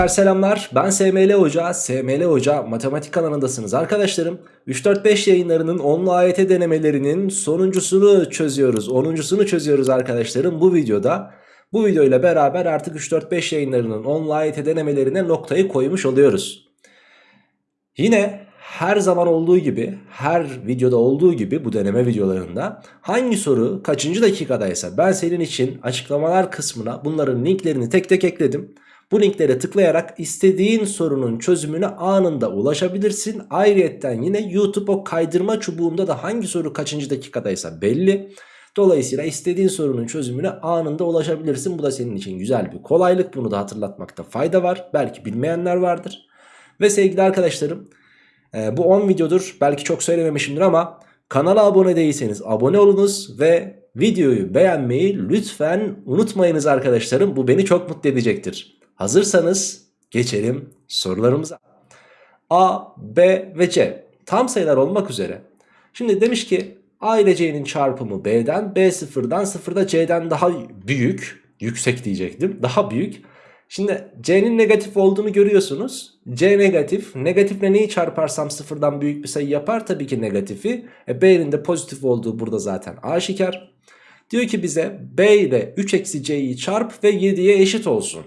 Gençler selamlar ben SML Hoca, SML Hoca matematik kanalındasınız arkadaşlarım. 3-4-5 yayınlarının 10'lu AYT denemelerinin sonuncusunu çözüyoruz, 10'uncusunu çözüyoruz arkadaşlarım bu videoda. Bu videoyla beraber artık 3-4-5 yayınlarının 10'lu AYT denemelerine noktayı koymuş oluyoruz. Yine her zaman olduğu gibi, her videoda olduğu gibi bu deneme videolarında hangi soru kaçıncı dakikadaysa ben senin için açıklamalar kısmına bunların linklerini tek tek ekledim. Bu linklere tıklayarak istediğin sorunun çözümüne anında ulaşabilirsin. Ayrıyetten yine YouTube o kaydırma çubuğunda da hangi soru kaçıncı dakikadaysa belli. Dolayısıyla istediğin sorunun çözümüne anında ulaşabilirsin. Bu da senin için güzel bir kolaylık. Bunu da hatırlatmakta fayda var. Belki bilmeyenler vardır. Ve sevgili arkadaşlarım e, bu 10 videodur. Belki çok söylememişimdir ama kanala abone değilseniz abone olunuz ve videoyu beğenmeyi lütfen unutmayınız arkadaşlarım. Bu beni çok mutlu edecektir. Hazırsanız geçelim sorularımıza. A, B ve C tam sayılar olmak üzere. Şimdi demiş ki A ile C'nin çarpımı B'den, B sıfırdan, sıfırda C'den daha büyük, yüksek diyecektim, daha büyük. Şimdi C'nin negatif olduğunu görüyorsunuz. C negatif. Negatifle neyi çarparsam sıfırdan büyük bir sayı yapar? Tabii ki negatifi. E, B'nin de pozitif olduğu burada zaten aşikar. Diyor ki bize B ile 3 eksi C'yi çarp ve 7'ye eşit olsun.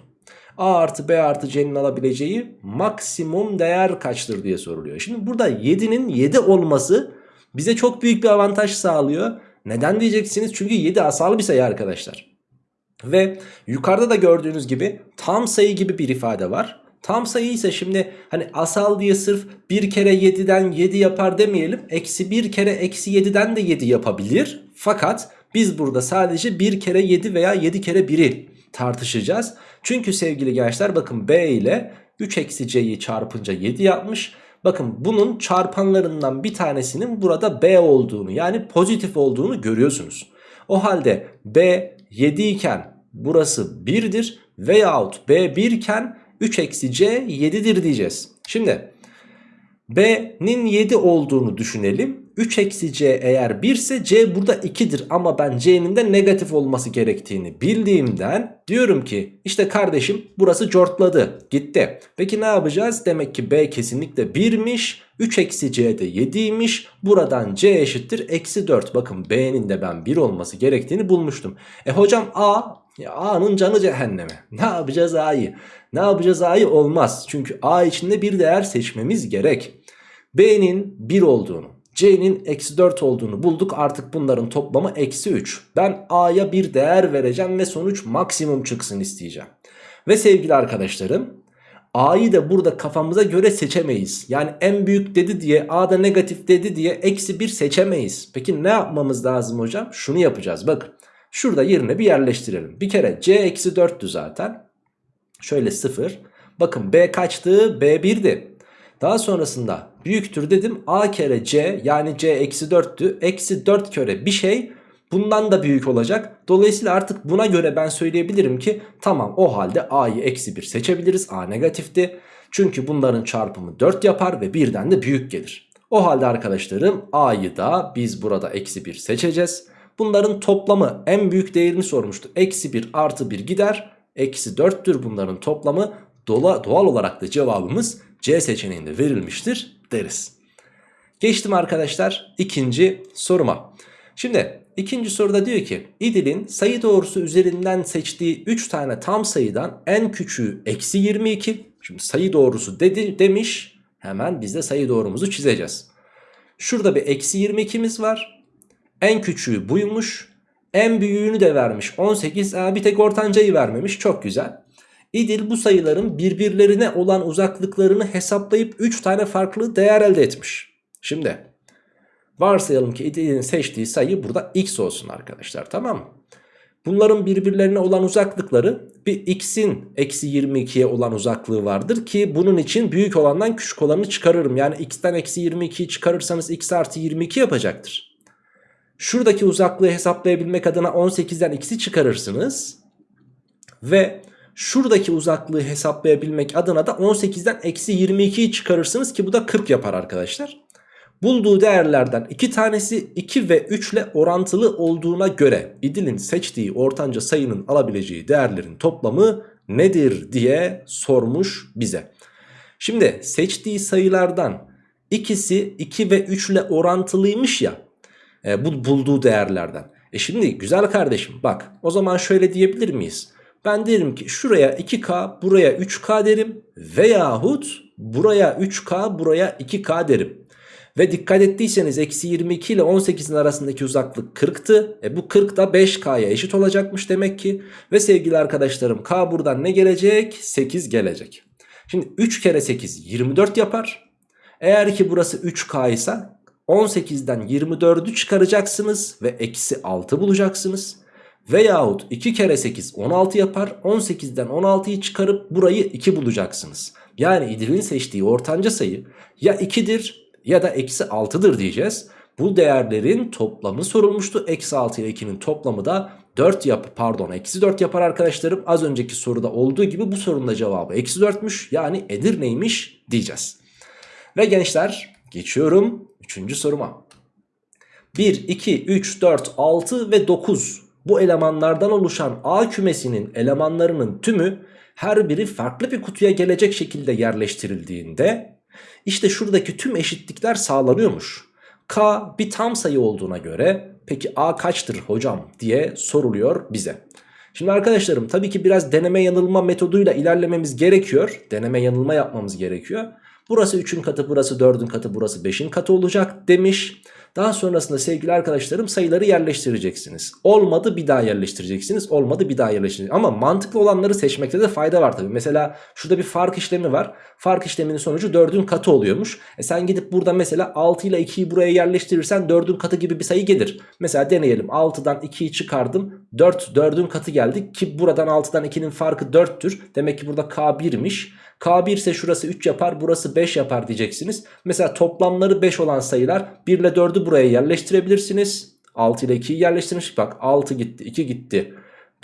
A artı B artı C'nin alabileceği maksimum değer kaçtır diye soruluyor. Şimdi burada 7'nin 7 olması bize çok büyük bir avantaj sağlıyor. Neden diyeceksiniz? Çünkü 7 asal bir sayı arkadaşlar. Ve yukarıda da gördüğünüz gibi tam sayı gibi bir ifade var. Tam sayı ise şimdi hani asal diye sırf bir kere 7'den 7 yapar demeyelim. Eksi bir kere eksi 7'den de 7 yapabilir. Fakat biz burada sadece bir kere 7 veya 7 kere 1'i tartışacağız. Çünkü sevgili gençler bakın B ile 3 eksi C'yi çarpınca 7 yapmış. Bakın bunun çarpanlarından bir tanesinin burada B olduğunu yani pozitif olduğunu görüyorsunuz. O halde B 7 iken burası 1'dir veyahut B 1 iken 3 eksi C 7'dir diyeceğiz. Şimdi B'nin 7 olduğunu düşünelim. 3 eksi C eğer 1 ise C burada 2'dir ama ben C'nin de negatif olması gerektiğini bildiğimden diyorum ki işte kardeşim burası cortladı gitti. Peki ne yapacağız? Demek ki B kesinlikle 1'miş 3 eksi C de 7'ymiş buradan C eşittir eksi 4 bakın B'nin de ben 1 olması gerektiğini bulmuştum. E hocam A A'nın canı cehenneme ne yapacağız A'yı? Ne yapacağız A'yı olmaz çünkü A içinde bir değer seçmemiz gerek. B'nin 1 olduğunu C'nin eksi 4 olduğunu bulduk. Artık bunların toplamı eksi 3. Ben A'ya bir değer vereceğim ve sonuç maksimum çıksın isteyeceğim. Ve sevgili arkadaşlarım A'yı da burada kafamıza göre seçemeyiz. Yani en büyük dedi diye A'da negatif dedi diye eksi 1 seçemeyiz. Peki ne yapmamız lazım hocam? Şunu yapacağız bakın. Şurada yerine bir yerleştirelim. Bir kere C eksi 4'tü zaten. Şöyle 0. Bakın B kaçtı? B 1'di. Daha sonrasında büyüktür dedim. A kere C yani C eksi 4'tü. Eksi 4 kere bir şey bundan da büyük olacak. Dolayısıyla artık buna göre ben söyleyebilirim ki tamam o halde A'yı eksi 1 seçebiliriz. A negatifti. Çünkü bunların çarpımı 4 yapar ve birden de büyük gelir. O halde arkadaşlarım A'yı da biz burada eksi 1 seçeceğiz. Bunların toplamı en büyük değerini sormuştu. Eksi 1 artı 1 gider. Eksi 4'tür bunların toplamı. Doğal olarak da cevabımız C seçeneğinde verilmiştir deriz. Geçtim arkadaşlar ikinci soruma. Şimdi ikinci soruda diyor ki İdil'in sayı doğrusu üzerinden seçtiği 3 tane tam sayıdan en küçüğü eksi 22. Şimdi sayı doğrusu dedi, demiş hemen biz de sayı doğrumuzu çizeceğiz. Şurada bir eksi 22'miz var. En küçüğü buymuş. En büyüğünü de vermiş 18. Aa, bir tek ortancayı vermemiş çok güzel. İdil bu sayıların birbirlerine olan uzaklıklarını hesaplayıp 3 tane farklı değer elde etmiş. Şimdi varsayalım ki İdil'in seçtiği sayı burada x olsun arkadaşlar tamam mı? Bunların birbirlerine olan uzaklıkları bir x'in eksi 22'ye olan uzaklığı vardır ki bunun için büyük olandan küçük olanı çıkarırım. Yani x'ten eksi 22'yi çıkarırsanız x artı 22 yapacaktır. Şuradaki uzaklığı hesaplayabilmek adına 18'den x'i çıkarırsınız ve şuradaki uzaklığı hesaplayabilmek adına da 18'den eksi 22'yi çıkarırsınız ki bu da 40 yapar arkadaşlar. Bulduğu değerlerden iki tanesi 2 ve 3 ile orantılı olduğuna göre İdil'in seçtiği ortanca sayının alabileceği değerlerin toplamı nedir diye sormuş bize. Şimdi seçtiği sayılardan ikisi 2 ve 3 ile orantılıymış ya e, bu bulduğu değerlerden. E şimdi güzel kardeşim bak o zaman şöyle diyebilir miyiz? Ben derim ki şuraya 2K buraya 3K derim veyahut buraya 3K buraya 2K derim. Ve dikkat ettiyseniz eksi 22 ile 18'in arasındaki uzaklık 40'tı. E bu 40 da 5K'ya eşit olacakmış demek ki. Ve sevgili arkadaşlarım K buradan ne gelecek? 8 gelecek. Şimdi 3 kere 8 24 yapar. Eğer ki burası 3K ise 18'den 24'ü çıkaracaksınız ve eksi 6 bulacaksınız. Veyahut 2 kere 8 16 yapar 18'den 16'yı çıkarıp burayı 2 bulacaksınız. Yani İdil'in seçtiği ortanca sayı ya 2'dir ya da eksi 6'dır diyeceğiz. Bu değerlerin toplamı sorulmuştu. Eksi 6 ile 2'nin toplamı da 4 yap pardon eksi 4 yapar arkadaşlarım. Az önceki soruda olduğu gibi bu sorunun da cevabı eksi 4'müş. Yani Edirne'ymiş diyeceğiz. Ve gençler geçiyorum 3. soruma. 1, 2, 3, 4, 6 ve 9 bu elemanlardan oluşan A kümesinin elemanlarının tümü her biri farklı bir kutuya gelecek şekilde yerleştirildiğinde işte şuradaki tüm eşitlikler sağlanıyormuş. K bir tam sayı olduğuna göre peki A kaçtır hocam diye soruluyor bize. Şimdi arkadaşlarım tabii ki biraz deneme yanılma metoduyla ilerlememiz gerekiyor. Deneme yanılma yapmamız gerekiyor. Burası 3'ün katı burası 4'ün katı burası 5'in katı olacak demiş. Daha sonrasında sevgili arkadaşlarım sayıları yerleştireceksiniz. Olmadı bir daha yerleştireceksiniz. Olmadı bir daha yerleştireceksiniz. Ama mantıklı olanları seçmekte de fayda var tabii. Mesela şurada bir fark işlemi var. Fark işleminin sonucu 4'ün katı oluyormuş. E sen gidip burada mesela 6 ile 2'yi buraya yerleştirirsen 4'ün katı gibi bir sayı gelir. Mesela deneyelim. 6'dan 2'yi çıkardım. 4 4'ün katı geldi ki buradan 6'dan 2'nin farkı 4'tür. Demek ki burada K1'miş. K1 ise şurası 3 yapar burası 5 yapar diyeceksiniz. Mesela toplamları 5 olan sayılar 1 ile 4'ü buraya yerleştirebilirsiniz. 6 ile 2'yi yerleştirmiş. Bak 6 gitti 2 gitti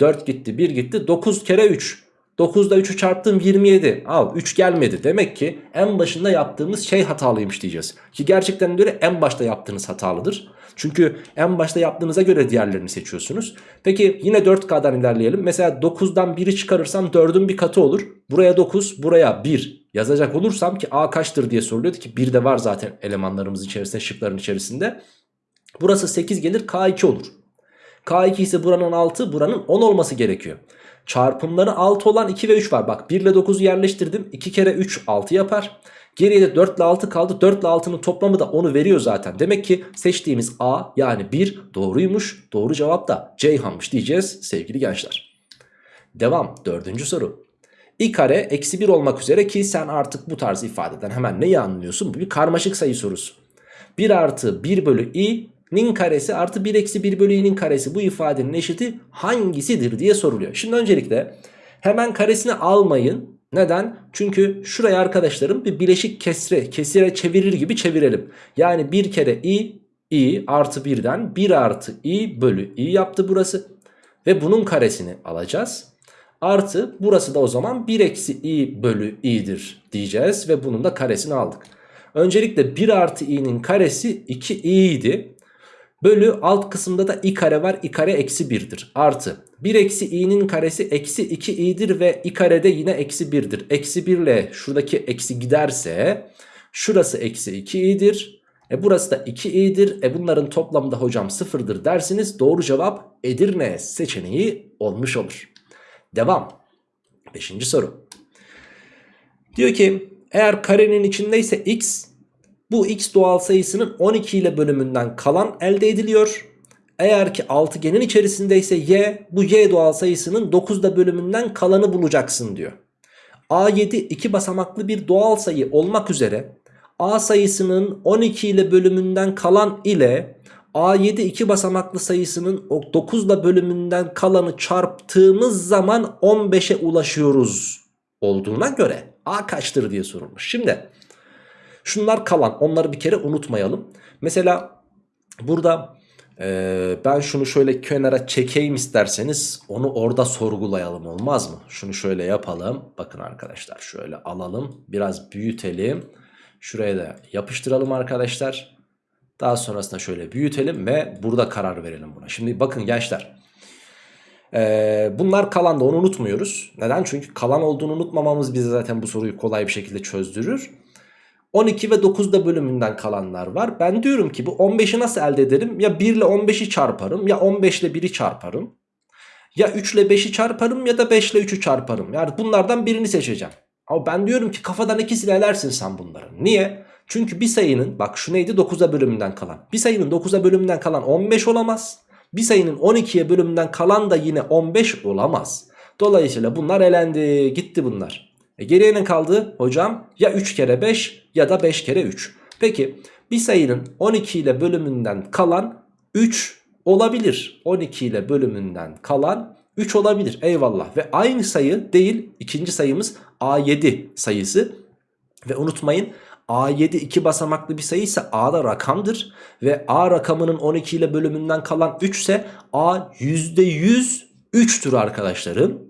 4 gitti 1 gitti 9 kere 3. 9 ile 3'ü çarptım 27. Al 3 gelmedi. Demek ki en başında yaptığımız şey hatalıymış diyeceğiz. Ki gerçekten göre en başta yaptığınız hatalıdır. Çünkü en başta yaptığınıza göre diğerlerini seçiyorsunuz. Peki yine 4K'dan ilerleyelim. Mesela 9'dan 1'i çıkarırsam 4'ün bir katı olur. Buraya 9 buraya 1 yazacak olursam ki A kaçtır diye soruluyordu ki 1 de var zaten elemanlarımız içerisinde şıkların içerisinde. Burası 8 gelir K2 olur. K2 ise buranın 6 buranın 10 olması gerekiyor. Çarpımları 6 olan 2 ve 3 var. Bak 1 ile 9'u yerleştirdim. 2 kere 3 6 yapar. Geriye de 4 ile 6 kaldı. 4 ile 6'nın toplamı da onu veriyor zaten. Demek ki seçtiğimiz A yani 1 doğruymuş. Doğru cevap da Ceyhan'mış diyeceğiz sevgili gençler. Devam. Dördüncü soru. i kare eksi 1 olmak üzere ki sen artık bu tarz ifadeden hemen neyi anlıyorsun? Bu bir karmaşık sayı sorusu. 1 artı 1 bölü i nin karesi artı 1 eksi 1 bölü i'nin karesi bu ifadenin eşiti hangisidir diye soruluyor. Şimdi öncelikle hemen karesini almayın. Neden? Çünkü şuraya arkadaşlarım bir bileşik kesre, kesire çevirir gibi çevirelim. Yani bir kere i, i artı 1'den 1 artı i bölü i yaptı burası. Ve bunun karesini alacağız. Artı burası da o zaman 1 eksi i bölü i'dir diyeceğiz. Ve bunun da karesini aldık. Öncelikle 1 artı i'nin karesi 2i idi. Bölü alt kısımda da i kare var. i kare eksi 1'dir. Artı 1 eksi i'nin karesi eksi 2 i'dir ve i kare de yine eksi 1'dir. Eksi 1 ile şuradaki eksi giderse şurası eksi 2 i'dir. E burası da 2 i'dir. E bunların toplamı da hocam 0'dır dersiniz. Doğru cevap Edirne seçeneği olmuş olur. Devam. Beşinci soru. Diyor ki eğer karenin içindeyse x bu x doğal sayısının 12 ile bölümünden kalan elde ediliyor. Eğer ki altıgenin içerisindeyse y bu y doğal sayısının 9'da bölümünden kalanı bulacaksın diyor. A7 iki basamaklı bir doğal sayı olmak üzere A sayısının 12 ile bölümünden kalan ile A7 iki basamaklı sayısının 9 ile bölümünden kalanı çarptığımız zaman 15'e ulaşıyoruz olduğuna göre A kaçtır diye sorulmuş. Şimdi Şunlar kalan onları bir kere unutmayalım. Mesela burada e, ben şunu şöyle kenara çekeyim isterseniz onu orada sorgulayalım olmaz mı? Şunu şöyle yapalım. Bakın arkadaşlar şöyle alalım biraz büyütelim. Şuraya da yapıştıralım arkadaşlar. Daha sonrasında şöyle büyütelim ve burada karar verelim buna. Şimdi bakın gençler. Ee, bunlar kalan da onu unutmuyoruz. Neden? Çünkü kalan olduğunu unutmamamız bize zaten bu soruyu kolay bir şekilde çözdürür. 12 ve 9'da bölümünden kalanlar var. Ben diyorum ki bu 15'i nasıl elde ederim? Ya 1 ile 15'i çarparım ya 15 ile 1'i çarparım. Ya 3 ile 5'i çarparım ya da 5 ile 3'ü çarparım. Yani bunlardan birini seçeceğim. Ama ben diyorum ki kafadan ikisini elersin sen bunları. Niye? Çünkü bir sayının bak şu neydi 9'a bölümünden kalan. Bir sayının 9'a bölümünden kalan 15 olamaz. Bir sayının 12'ye bölümünden kalan da yine 15 olamaz. Dolayısıyla bunlar elendi gitti bunlar. E geriye ne kaldı hocam? Ya 3 kere 5 ya da 5 kere 3. Peki bir sayının 12 ile bölümünden kalan 3 olabilir. 12 ile bölümünden kalan 3 olabilir eyvallah. Ve aynı sayı değil ikinci sayımız A7 sayısı. Ve unutmayın A7 iki basamaklı bir sayı ise A'da rakamdır. Ve A rakamının 12 ile bölümünden kalan 3 ise A %100 3'tür arkadaşlarım.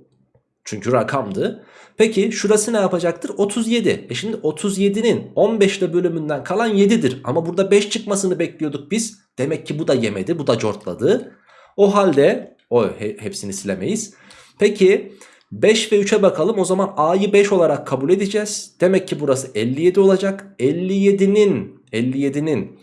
Çünkü rakamdı. Peki şurası ne yapacaktır? 37. E şimdi 37'nin 15 ile bölümünden kalan 7'dir. Ama burada 5 çıkmasını bekliyorduk biz. Demek ki bu da yemedi. Bu da cortladı. O halde o he, hepsini silemeyiz. Peki 5 ve 3'e bakalım. O zaman A'yı 5 olarak kabul edeceğiz. Demek ki burası 57 olacak. 57'nin 57'nin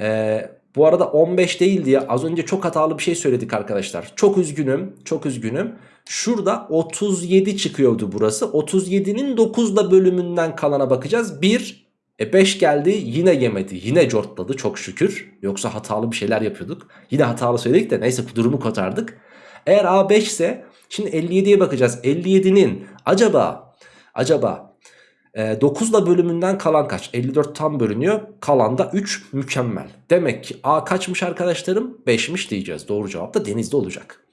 e, bu arada 15 değil diye az önce çok hatalı bir şey söyledik arkadaşlar. Çok üzgünüm. Çok üzgünüm. Şurada 37 çıkıyordu burası. 37'nin 9'da bölümünden kalana bakacağız. 1 e 5 geldi yine yemedi. Yine cortladı çok şükür. Yoksa hatalı bir şeyler yapıyorduk. Yine hatalı söyledik de neyse durumu kotardık. Eğer A5 ise şimdi 57'ye bakacağız. 57'nin acaba acaba e, 9 ile bölümünden kalan kaç? 54 tam bölünüyor. Kalan da 3 mükemmel. Demek ki A kaçmış arkadaşlarım? 5'miş diyeceğiz. Doğru cevap da denizde olacak.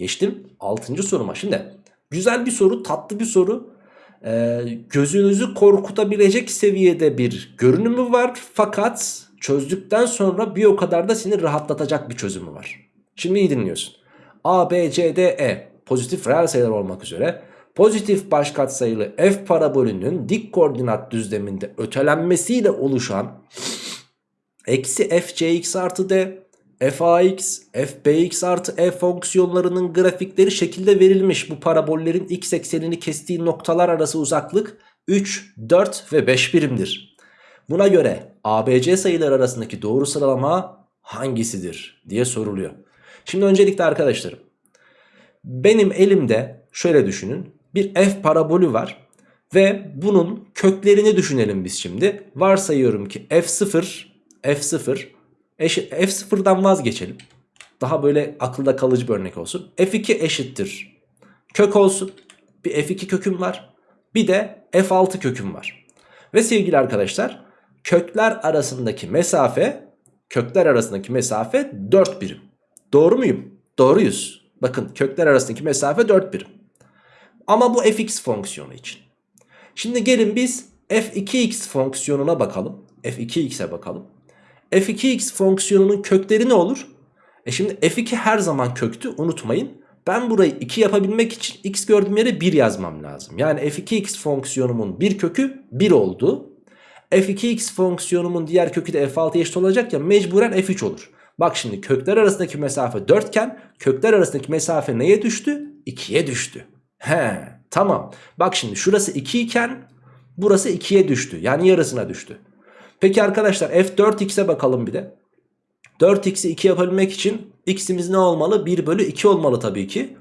Geçtim 6. soruma. Şimdi güzel bir soru, tatlı bir soru. Ee, gözünüzü korkutabilecek seviyede bir görünümü var. Fakat çözdükten sonra bir o kadar da seni rahatlatacak bir çözümü var. Şimdi iyi dinliyorsun. A, B, C, D, E pozitif reel sayılar olmak üzere pozitif baş katsayılı f parabolünün dik koordinat düzleminde ötelenmesiyle oluşan eksi f cx artı d fax, fbx artı f fonksiyonlarının grafikleri şekilde verilmiş. Bu parabollerin x eksenini kestiği noktalar arası uzaklık 3, 4 ve 5 birimdir. Buna göre ABC sayılar arasındaki doğru sıralama hangisidir diye soruluyor. Şimdi öncelikle arkadaşlarım benim elimde şöyle düşünün bir f parabolü var ve bunun köklerini düşünelim biz şimdi. Varsayıyorum ki f0 f0 eşit, f0'dan vazgeçelim. Daha böyle akılda kalıcı bir örnek olsun. f2 eşittir. Kök olsun. Bir f2 köküm var. Bir de f6 köküm var. Ve sevgili arkadaşlar kökler arasındaki mesafe kökler arasındaki mesafe 4 birim. Doğru muyum? Doğruyuz. Bakın kökler arasındaki mesafe 4 birim. Ama bu fx fonksiyonu için. Şimdi gelin biz f2x fonksiyonuna bakalım. f2x'e bakalım f2x fonksiyonunun kökleri ne olur? E şimdi f2 her zaman köktü unutmayın. Ben burayı 2 yapabilmek için x gördüğüm yere 1 yazmam lazım. Yani f2x fonksiyonumun bir kökü 1 oldu. f2x fonksiyonumun diğer kökü de f6 eşit olacak ya mecburen f3 olur. Bak şimdi kökler arasındaki mesafe 4 iken kökler arasındaki mesafe neye düştü? 2'ye düştü. He tamam. Bak şimdi şurası 2 iken burası 2'ye düştü. Yani yarısına düştü. Peki arkadaşlar f4x'e bakalım bir de. 4x'i 2 yapabilmek için x'imiz ne olmalı? 1 bölü 2 olmalı tabii ki.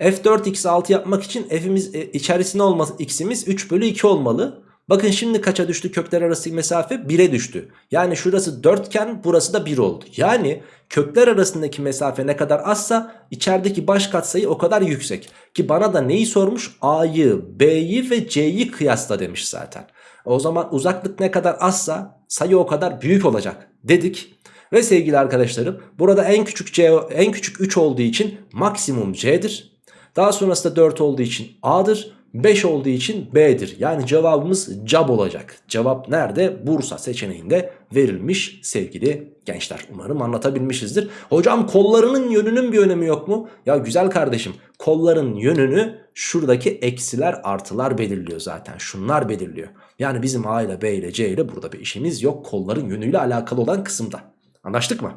f4x'i 6 yapmak için f'imiz e, içerisinde olması x'imiz 3 bölü 2 olmalı. Bakın şimdi kaça düştü kökler arası mesafe? 1'e düştü. Yani şurası 4 iken burası da 1 oldu. Yani kökler arasındaki mesafe ne kadar azsa içerideki baş katsayı o kadar yüksek. Ki bana da neyi sormuş? A'yı, B'yi ve C'yi kıyasla demiş zaten. O zaman uzaklık ne kadar azsa sayı o kadar büyük olacak dedik. Ve sevgili arkadaşlarım burada en küçük C en küçük 3 olduğu için maksimum C'dir. Daha sonrasında 4 olduğu için A'dır. 5 olduğu için B'dir. Yani cevabımız cab olacak. Cevap nerede? Bursa seçeneğinde verilmiş sevgili gençler. Umarım anlatabilmişizdir. Hocam kollarının yönünün bir önemi yok mu? Ya güzel kardeşim kolların yönünü şuradaki eksiler artılar belirliyor zaten. Şunlar belirliyor. Yani bizim A ile B ile C ile burada bir işimiz yok. Kolların yönüyle alakalı olan kısımda. Anlaştık mı?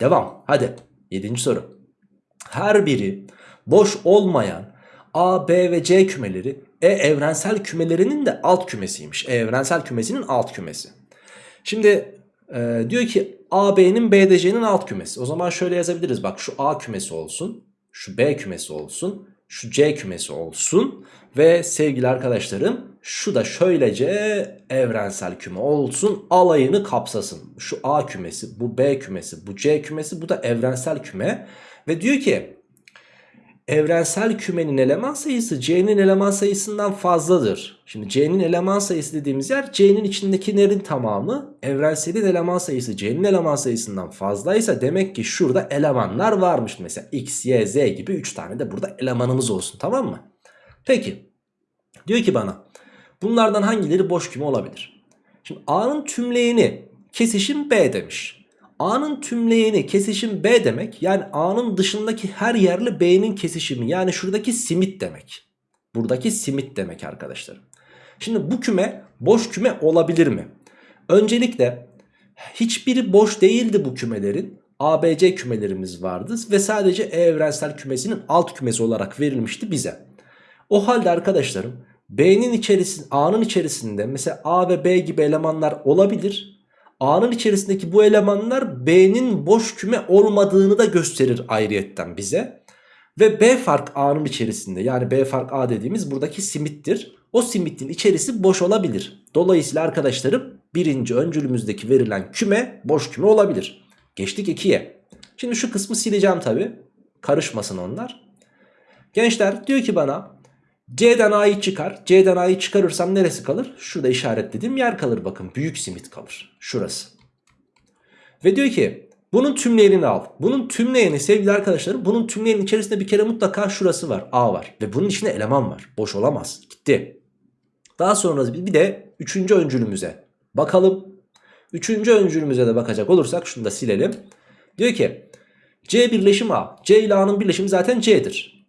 Devam. Hadi. Yedinci soru. Her biri boş olmayan A, B ve C kümeleri E evrensel kümelerinin de alt kümesiymiş. E evrensel kümesinin alt kümesi. Şimdi e, diyor ki AB'nin BDC'nin alt kümesi. O zaman şöyle yazabiliriz. Bak şu A kümesi olsun. Şu B kümesi olsun. Şu C kümesi olsun. Ve sevgili arkadaşlarım şu da şöylece evrensel küme olsun. Alayını kapsasın. Şu A kümesi, bu B kümesi, bu C kümesi, bu da evrensel küme. Ve diyor ki evrensel kümenin eleman sayısı C'nin eleman sayısından fazladır. Şimdi C'nin eleman sayısı dediğimiz yer C'nin içindekilerin tamamı. Evrenselin eleman sayısı C'nin eleman sayısından fazlaysa demek ki şurada elemanlar varmış. Mesela X, Y, Z gibi 3 tane de burada elemanımız olsun tamam mı? Peki diyor ki bana bunlardan hangileri boş küme olabilir? Şimdi A'nın tümleyeni kesişim B demiş. A'nın tümleyeni kesişim B demek yani A'nın dışındaki her yerle B'nin kesişimi yani şuradaki simit demek. Buradaki simit demek arkadaşlar. Şimdi bu küme boş küme olabilir mi? Öncelikle hiçbiri boş değildi bu kümelerin. ABC kümelerimiz vardı ve sadece E evrensel kümesinin alt kümesi olarak verilmişti bize. O halde arkadaşlarım B'nin içerisinde A'nın içerisinde mesela A ve B gibi elemanlar olabilir. A'nın içerisindeki bu elemanlar B'nin boş küme olmadığını da gösterir ayrıyetten bize. Ve B fark A'nın içerisinde yani B fark A dediğimiz buradaki simittir. O simitin içerisi boş olabilir. Dolayısıyla arkadaşlarım birinci öncülümüzdeki verilen küme boş küme olabilir. Geçtik 2'ye. Şimdi şu kısmı sileceğim tabi. Karışmasın onlar. Gençler diyor ki bana C'den A'yı çıkar. C'den A'yı çıkarırsam neresi kalır? Şurada işaretlediğim yer kalır bakın. Büyük simit kalır. Şurası. Ve diyor ki bunun tümleyenini al. Bunun tümleyeni sevgili arkadaşlarım bunun tümleyenin içerisinde bir kere mutlaka şurası var. A var. Ve bunun içinde eleman var. Boş olamaz. Gitti. Daha sonra bir de üçüncü öncülümüze bakalım. Üçüncü öncülümüze de bakacak olursak şunu da silelim. Diyor ki C birleşim A. C ile A'nın birleşimi zaten C'dir.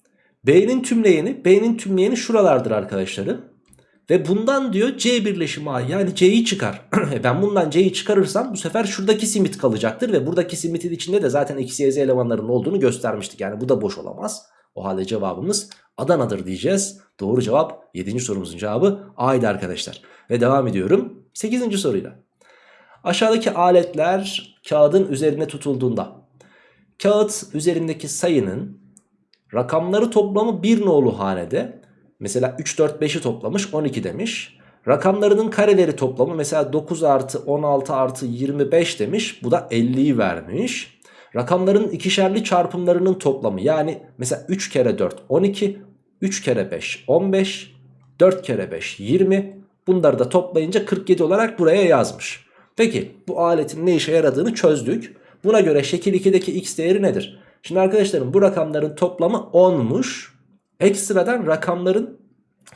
B'nin tümleyeni, B'nin tümleyeni şuralardır arkadaşlarım. Ve bundan diyor C birleşimi A yani C'yi çıkar. ben bundan C'yi çıkarırsam bu sefer şuradaki simit kalacaktır. Ve buradaki simitin içinde de zaten y, z elemanlarının olduğunu göstermiştik. Yani bu da boş olamaz. O halde cevabımız Adana'dır diyeceğiz. Doğru cevap 7. sorumuzun cevabı A'ydı arkadaşlar. Ve devam ediyorum 8. soruyla. Aşağıdaki aletler kağıdın üzerine tutulduğunda kağıt üzerindeki sayının rakamları toplamı bir nolu hanede mesela 3 4 5'i toplamış 12 demiş. Rakamlarının kareleri toplamı mesela 9 artı 16 artı 25 demiş. Bu da 50'yi vermiş. Rakamların ikişerli çarpımlarının toplamı yani mesela 3 kere 4 12, 3 kere 5 15, 4 kere 5 20. Bunları da toplayınca 47 olarak buraya yazmış. Peki bu aletin ne işe yaradığını çözdük. Buna göre şekil 2'deki x değeri nedir? Şimdi arkadaşlarım bu rakamların toplamı 10'muş. Ekstradan rakamların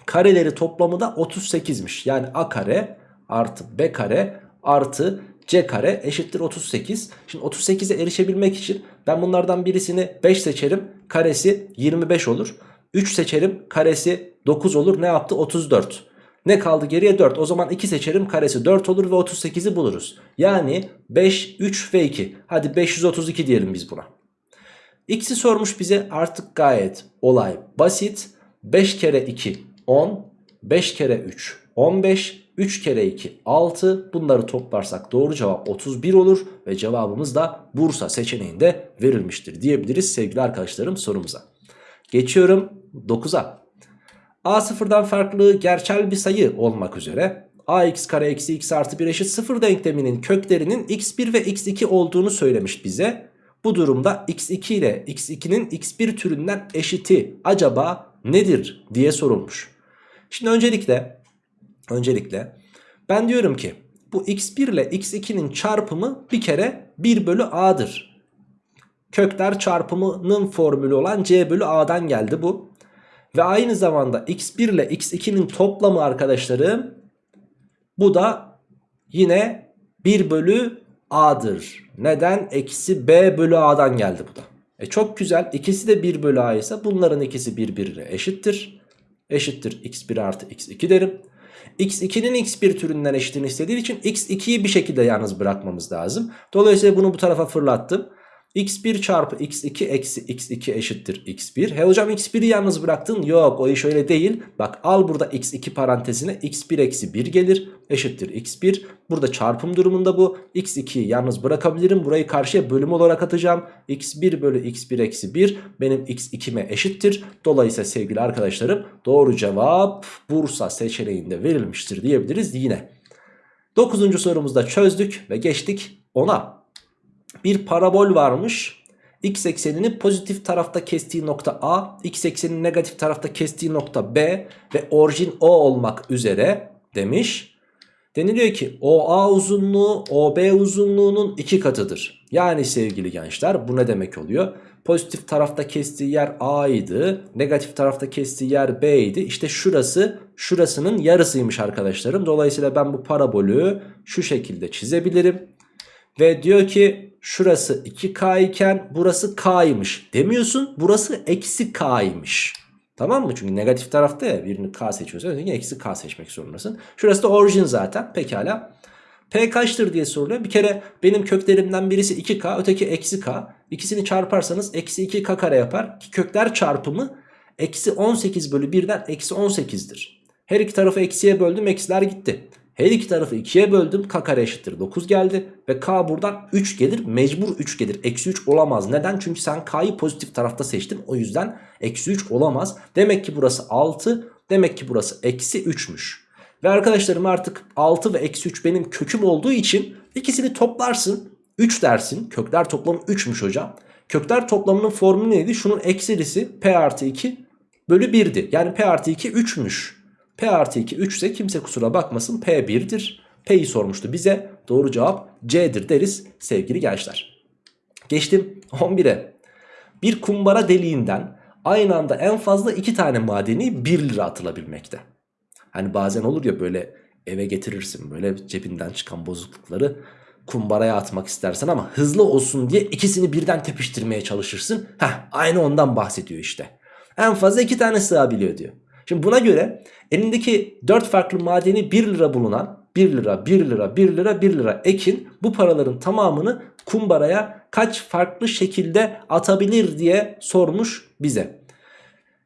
kareleri toplamı da 38'miş. Yani a kare artı b kare artı c kare eşittir 38. Şimdi 38'e erişebilmek için ben bunlardan birisini 5 seçerim. Karesi 25 olur. 3 seçerim. Karesi 9 olur. Ne yaptı? 34. Ne kaldı geriye 4. O zaman 2 seçerim. Karesi 4 olur ve 38'i buluruz. Yani 5, 3 ve 2. Hadi 532 diyelim biz buna. X'i sormuş bize artık gayet olay basit. 5 kere 2 10, 5 kere 3 15, 3 kere 2 6 bunları toplarsak doğru cevap 31 olur ve cevabımız da Bursa seçeneğinde verilmiştir diyebiliriz sevgili arkadaşlarım sorumuza. Geçiyorum 9'a. A sıfırdan farklı gerçel bir sayı olmak üzere ax kare eksi x artı 1 eşit 0 denkleminin köklerinin x1 ve x2 olduğunu söylemiş bize. Bu durumda x2 ile x2'nin x1 türünden eşiti acaba nedir diye sorulmuş. Şimdi öncelikle öncelikle ben diyorum ki bu x1 ile x2'nin çarpımı bir kere 1 bölü a'dır. Kökler çarpımının formülü olan c bölü a'dan geldi bu. Ve aynı zamanda x1 ile x2'nin toplamı arkadaşlarım bu da yine 1 bölü a'dır. Neden? Eksi b bölü a'dan geldi bu da. E çok güzel. İkisi de 1 bölü a ise bunların ikisi birbirine eşittir. Eşittir x1 artı x2 derim. x2'nin x1 türünden eşitini istediği için x2'yi bir şekilde yalnız bırakmamız lazım. Dolayısıyla bunu bu tarafa fırlattım. X1 çarpı x2 eksi x2 eşittir x1. He hocam x1'i yalnız bıraktın. Yok o iş öyle değil. Bak al burada x2 parantezine x1 eksi 1 gelir. Eşittir x1. Burada çarpım durumunda bu. x2'yi yalnız bırakabilirim. Burayı karşıya bölüm olarak atacağım. x1 bölü x1 eksi 1 benim x2'me eşittir. Dolayısıyla sevgili arkadaşlarım doğru cevap Bursa seçeneğinde verilmiştir diyebiliriz yine. Dokuzuncu sorumuzda çözdük ve geçtik ona. Bir parabol varmış. X eksenini pozitif tarafta kestiği nokta A, x eksenini negatif tarafta kestiği nokta B ve orijin O olmak üzere demiş. Deniliyor ki OA uzunluğu OB uzunluğunun iki katıdır. Yani sevgili gençler bu ne demek oluyor? Pozitif tarafta kestiği yer A idi. Negatif tarafta kestiği yer B idi. İşte şurası şurasının yarısıymış arkadaşlarım. Dolayısıyla ben bu parabolü şu şekilde çizebilirim. Ve diyor ki şurası 2K iken burası K'ymış. Demiyorsun burası eksi K'ymış. Tamam mı? Çünkü negatif tarafta ya birini K seçiyorsan ötekini eksi K seçmek zorundasın. Şurası da orijin zaten. Pekala. P kaçtır diye soruluyor. Bir kere benim köklerimden birisi 2K öteki eksi K. İkisini çarparsanız eksi 2K kare yapar. Ki kökler çarpımı eksi 18 bölü 1'den eksi 18'dir. Her iki tarafı eksiye böldüm eksiler gitti. Her iki tarafı 2'ye böldüm k kare eşittir 9 geldi. Ve k buradan 3 gelir mecbur 3 gelir. Eksi 3 olamaz. Neden? Çünkü sen k'yı pozitif tarafta seçtin. O yüzden eksi 3 olamaz. Demek ki burası 6. Demek ki burası eksi 3'müş. Ve arkadaşlarım artık 6 ve eksi 3 benim köküm olduğu için ikisini toplarsın. 3 dersin. Kökler toplamı 3'müş hocam. Kökler toplamının formülü neydi? Şunun eksilisi p artı 2 bölü 1'di. Yani p artı 2 3'müş. P artı 2 3 ise kimse kusura bakmasın P 1'dir. P'yi sormuştu bize. Doğru cevap C'dir deriz sevgili gençler. Geçtim 11'e. Bir kumbara deliğinden aynı anda en fazla 2 tane madeni 1 lira atılabilmekte. Hani bazen olur ya böyle eve getirirsin böyle cebinden çıkan bozuklukları kumbaraya atmak istersen ama hızlı olsun diye ikisini birden tepiştirmeye çalışırsın. Heh aynı ondan bahsediyor işte. En fazla 2 tane sığabiliyor diyor. Şimdi buna göre elindeki 4 farklı madeni 1 lira bulunan 1 lira 1 lira 1 lira 1 lira ekin bu paraların tamamını kumbaraya kaç farklı şekilde atabilir diye sormuş bize.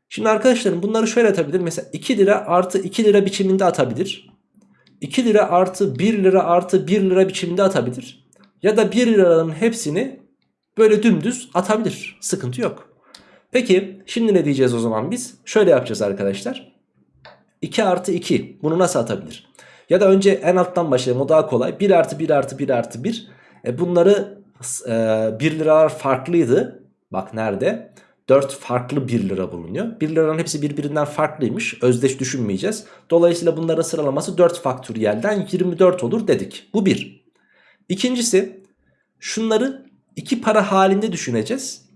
Şimdi arkadaşlarım bunları şöyle atabilir. Mesela 2 lira artı 2 lira biçiminde atabilir. 2 lira artı 1 lira artı 1 lira biçiminde atabilir. Ya da 1 liranın hepsini böyle dümdüz atabilir. Sıkıntı yok. Peki şimdi ne diyeceğiz o zaman biz? Şöyle yapacağız arkadaşlar. 2 artı 2 bunu nasıl atabilir? Ya da önce en alttan başlayalım o daha kolay. 1 artı 1 artı 1 artı 1. E bunları e, 1 liralar farklıydı. Bak nerede? 4 farklı 1 lira bulunuyor. 1 liranın hepsi birbirinden farklıymış. Özdeş düşünmeyeceğiz. Dolayısıyla bunların sıralaması 4 faktöriyelden 24 olur dedik. Bu bir. İkincisi şunları iki para halinde düşüneceğiz.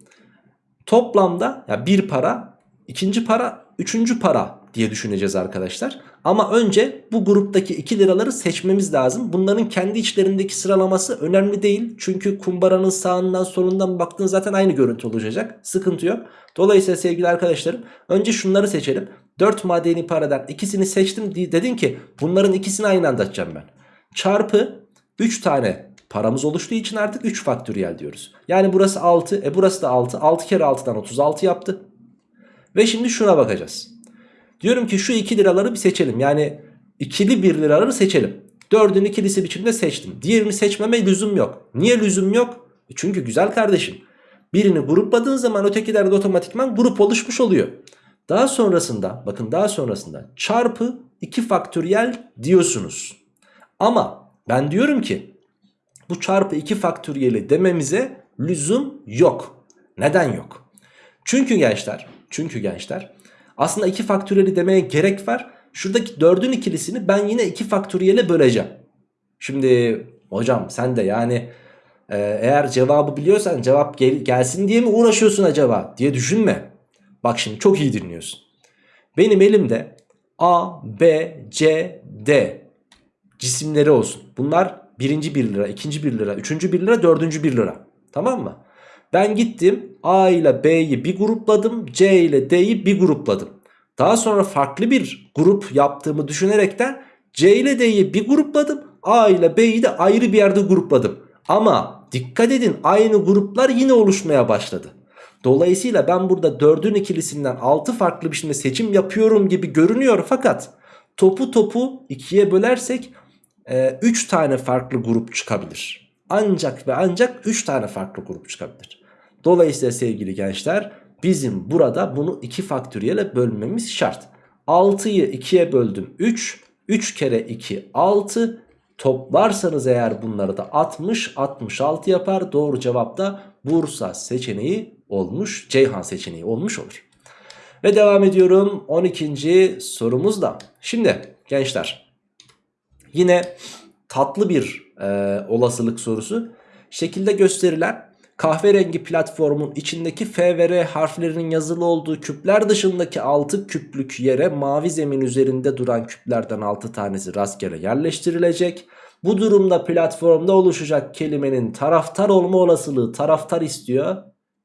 Toplamda ya bir para, ikinci para, üçüncü para diye düşüneceğiz arkadaşlar. Ama önce bu gruptaki 2 liraları seçmemiz lazım. Bunların kendi içlerindeki sıralaması önemli değil. Çünkü kumbaranın sağından solundan baktığın zaten aynı görüntü olacak. Sıkıntı yok. Dolayısıyla sevgili arkadaşlarım önce şunları seçelim. 4 madeni paradan ikisini seçtim. Dedin ki bunların ikisini aynı anda açacağım ben. Çarpı 3 tane paramız oluştuğu için artık 3 faktöriyel diyoruz. Yani burası 6. E burası da 6. 6 kere 6'dan 36 yaptı. Ve şimdi şuna bakacağız. Diyorum ki şu 2 liraları bir seçelim. Yani ikili 1 liraları seçelim. 4'ün ikilisi biçimde seçtim. Diğerini seçmeme lüzum yok. Niye lüzum yok? E çünkü güzel kardeşim. Birini grupladığın zaman ötekiler de otomatikman grup oluşmuş oluyor. Daha sonrasında bakın daha sonrasında çarpı 2 faktöriyel diyorsunuz. Ama ben diyorum ki bu çarpı 2 faktöriyeli dememize lüzum yok. Neden yok? Çünkü gençler, çünkü gençler aslında 2 faktöriyeli demeye gerek var. Şuradaki 4'ün ikilisini ben yine 2 faktöriyele böleceğim. Şimdi hocam sen de yani e, eğer cevabı biliyorsan cevap gel, gelsin diye mi uğraşıyorsun acaba diye düşünme. Bak şimdi çok iyi dinliyorsun. Benim elimde A, B, C, D cisimleri olsun. Bunlar birinci 1 lira, ikinci 1 lira, üçüncü 1 lira, dördüncü 1 lira. Tamam mı? Ben gittim A ile B'yi bir grupladım, C ile D'yi bir grupladım. Daha sonra farklı bir grup yaptığımı düşünerekten C ile D'yi bir grupladım, A ile B'yi de ayrı bir yerde grupladım. Ama dikkat edin aynı gruplar yine oluşmaya başladı. Dolayısıyla ben burada 4'ün ikilisinden 6 farklı biçimde seçim yapıyorum gibi görünüyor fakat topu topu ikiye bölersek 3 e, tane farklı grup çıkabilir. Ancak ve ancak 3 tane farklı grup çıkabilir. Dolayısıyla sevgili gençler bizim burada bunu 2 faktöriyele bölmemiz şart. 6'yı 2'ye böldüm 3. 3 kere 2 6. Toplarsanız eğer bunları da 60 66 yapar. Doğru cevap da Bursa seçeneği olmuş. Ceyhan seçeneği olmuş olur. Ve devam ediyorum 12. sorumuzda. Şimdi gençler yine tatlı bir e, olasılık sorusu. Şekilde gösterilen kahverengi platformun içindeki F ve R harflerinin yazılı olduğu küpler dışındaki 6 küplük yere mavi zemin üzerinde duran küplerden 6 tanesi rastgele yerleştirilecek. Bu durumda platformda oluşacak kelimenin taraftar olma olasılığı taraftar istiyor.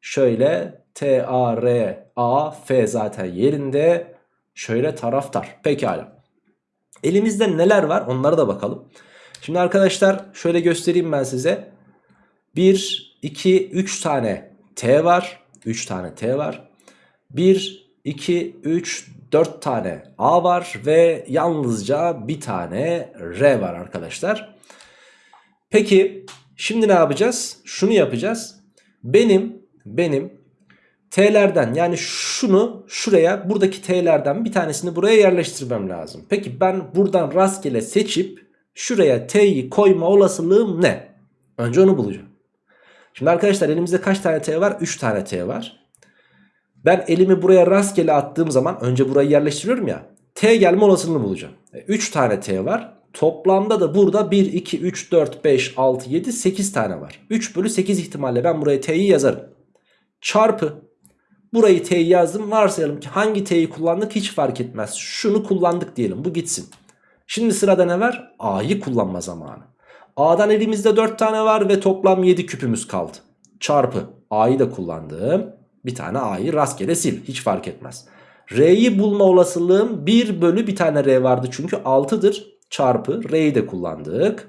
Şöyle T, A, R, A, F zaten yerinde. Şöyle taraftar. Pekala. Elimizde neler var onlara da bakalım. Şimdi arkadaşlar şöyle göstereyim ben size. 1, 2, 3 tane T var. 3 tane T var. 1, 2, 3, 4 tane A var ve yalnızca bir tane R var arkadaşlar. Peki şimdi ne yapacağız? Şunu yapacağız. Benim benim T'lerden yani şunu şuraya buradaki T'lerden bir tanesini buraya yerleştirmem lazım. Peki ben buradan rastgele seçip şuraya T'yi koyma olasılığım ne? Önce onu bulacağım. Şimdi arkadaşlar elimizde kaç tane T var? 3 tane T var. Ben elimi buraya rastgele attığım zaman önce burayı yerleştiriyorum ya. T gelme olasılığını bulacağım. 3 e, tane T var. Toplamda da burada 1, 2, 3, 4, 5, 6, 7, 8 tane var. 3 bölü 8 ihtimalle ben buraya T'yi yazarım. Çarpı. Burayı T'yi yazdım. Varsayalım ki hangi T'yi kullandık hiç fark etmez. Şunu kullandık diyelim. Bu gitsin. Şimdi sırada ne var? A'yı kullanma zamanı. A'dan elimizde 4 tane var ve toplam 7 küpümüz kaldı. Çarpı A'yı da kullandım. Bir tane A'yı rastgele sil. Hiç fark etmez. R'yi bulma olasılığım 1 bölü bir tane R vardı çünkü 6'dır. Çarpı R'yi de kullandık.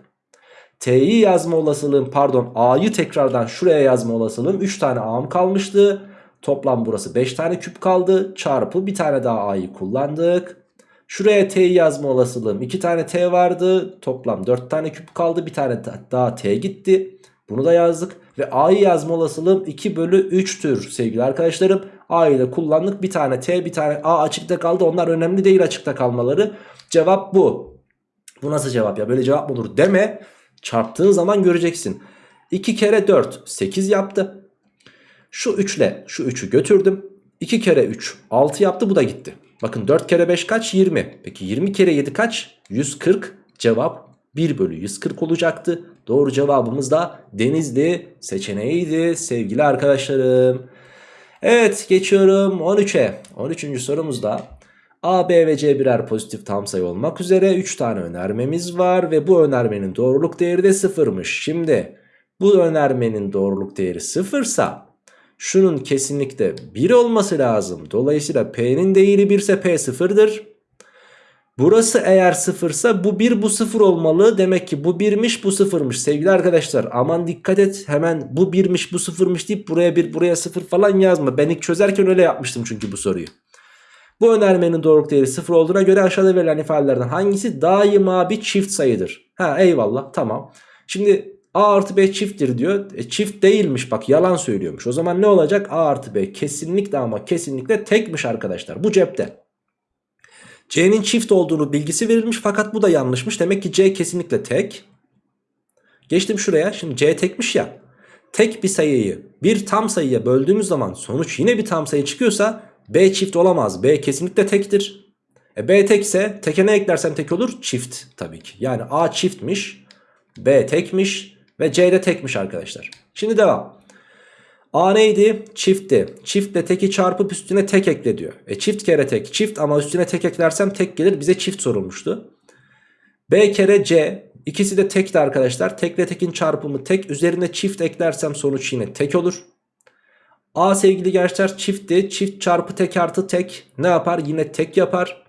T'yi yazma olasılığım pardon A'yı tekrardan şuraya yazma olasılığım 3 tane A'm kalmıştı. Toplam burası 5 tane küp kaldı. Çarpı bir tane daha A'yı kullandık. Şuraya T'yi yazma olasılığım 2 tane T vardı. Toplam 4 tane küp kaldı. Bir tane daha T gitti. Bunu da yazdık. Ve A'yı yazma olasılığım 2 bölü 3'tür sevgili arkadaşlarım. A'yı da kullandık. Bir tane T bir tane A açıkta kaldı. Onlar önemli değil açıkta kalmaları. Cevap bu. Bu nasıl cevap ya böyle cevap mı olur deme. Çarptığın zaman göreceksin. 2 kere 4 8 yaptı. Şu 3 ile şu 3'ü götürdüm. 2 kere 3 6 yaptı bu da gitti. Bakın 4 kere 5 kaç? 20. Peki 20 kere 7 kaç? 140. Cevap 1 bölü 140 olacaktı. Doğru cevabımız da Denizli seçeneğiydi sevgili arkadaşlarım. Evet geçiyorum 13'e. 13. sorumuzda A, B ve C birer pozitif tam sayı olmak üzere 3 tane önermemiz var ve bu önermenin doğruluk değeri de sıfırmış. Şimdi bu önermenin doğruluk değeri sıfırsa şunun kesinlikle 1 olması lazım. Dolayısıyla P'nin değeri 1 ise P sıfırdır. Burası eğer sıfırsa bu 1 bu 0 olmalı. Demek ki bu 1'miş bu 0'mış sevgili arkadaşlar. Aman dikkat et hemen bu 1'miş bu 0'mış deyip buraya 1 buraya 0 falan yazma. Ben ilk çözerken öyle yapmıştım çünkü bu soruyu. Bu önermenin doğruluk değeri 0 olduğuna göre aşağıda verilen ifadelerden hangisi daima bir çift sayıdır? Ha eyvallah tamam. Şimdi A artı B çifttir diyor. E, çift değilmiş bak yalan söylüyormuş. O zaman ne olacak? A artı B kesinlikle ama kesinlikle tekmiş arkadaşlar. Bu cepte. C'nin çift olduğunu bilgisi verilmiş fakat bu da yanlışmış. Demek ki C kesinlikle tek. Geçtim şuraya. Şimdi C tekmiş ya. Tek bir sayıyı bir tam sayıya böldüğümüz zaman sonuç yine bir tam sayı çıkıyorsa B çift olamaz. B kesinlikle tektir. E B tekse teke ne eklersem tek olur? Çift tabii ki. Yani A çiftmiş. B tekmiş. Ve C de tekmiş arkadaşlar. Şimdi devam. A neydi? Çiftti. Çiftle teki çarpıp üstüne tek ekle diyor. E çift kere tek. Çift ama üstüne tek eklersem tek gelir. Bize çift sorulmuştu. B kere C. İkisi de tekti arkadaşlar. Tekle tekin çarpımı tek. Üzerine çift eklersem sonuç yine tek olur. A sevgili gençler çiftti. Çift çarpı tek artı tek ne yapar? Yine tek yapar.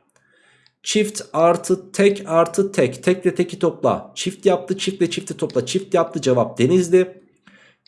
Çift artı tek artı tek. Tekle teki topla. Çift yaptı çiftle çifti topla. Çift yaptı cevap denizli.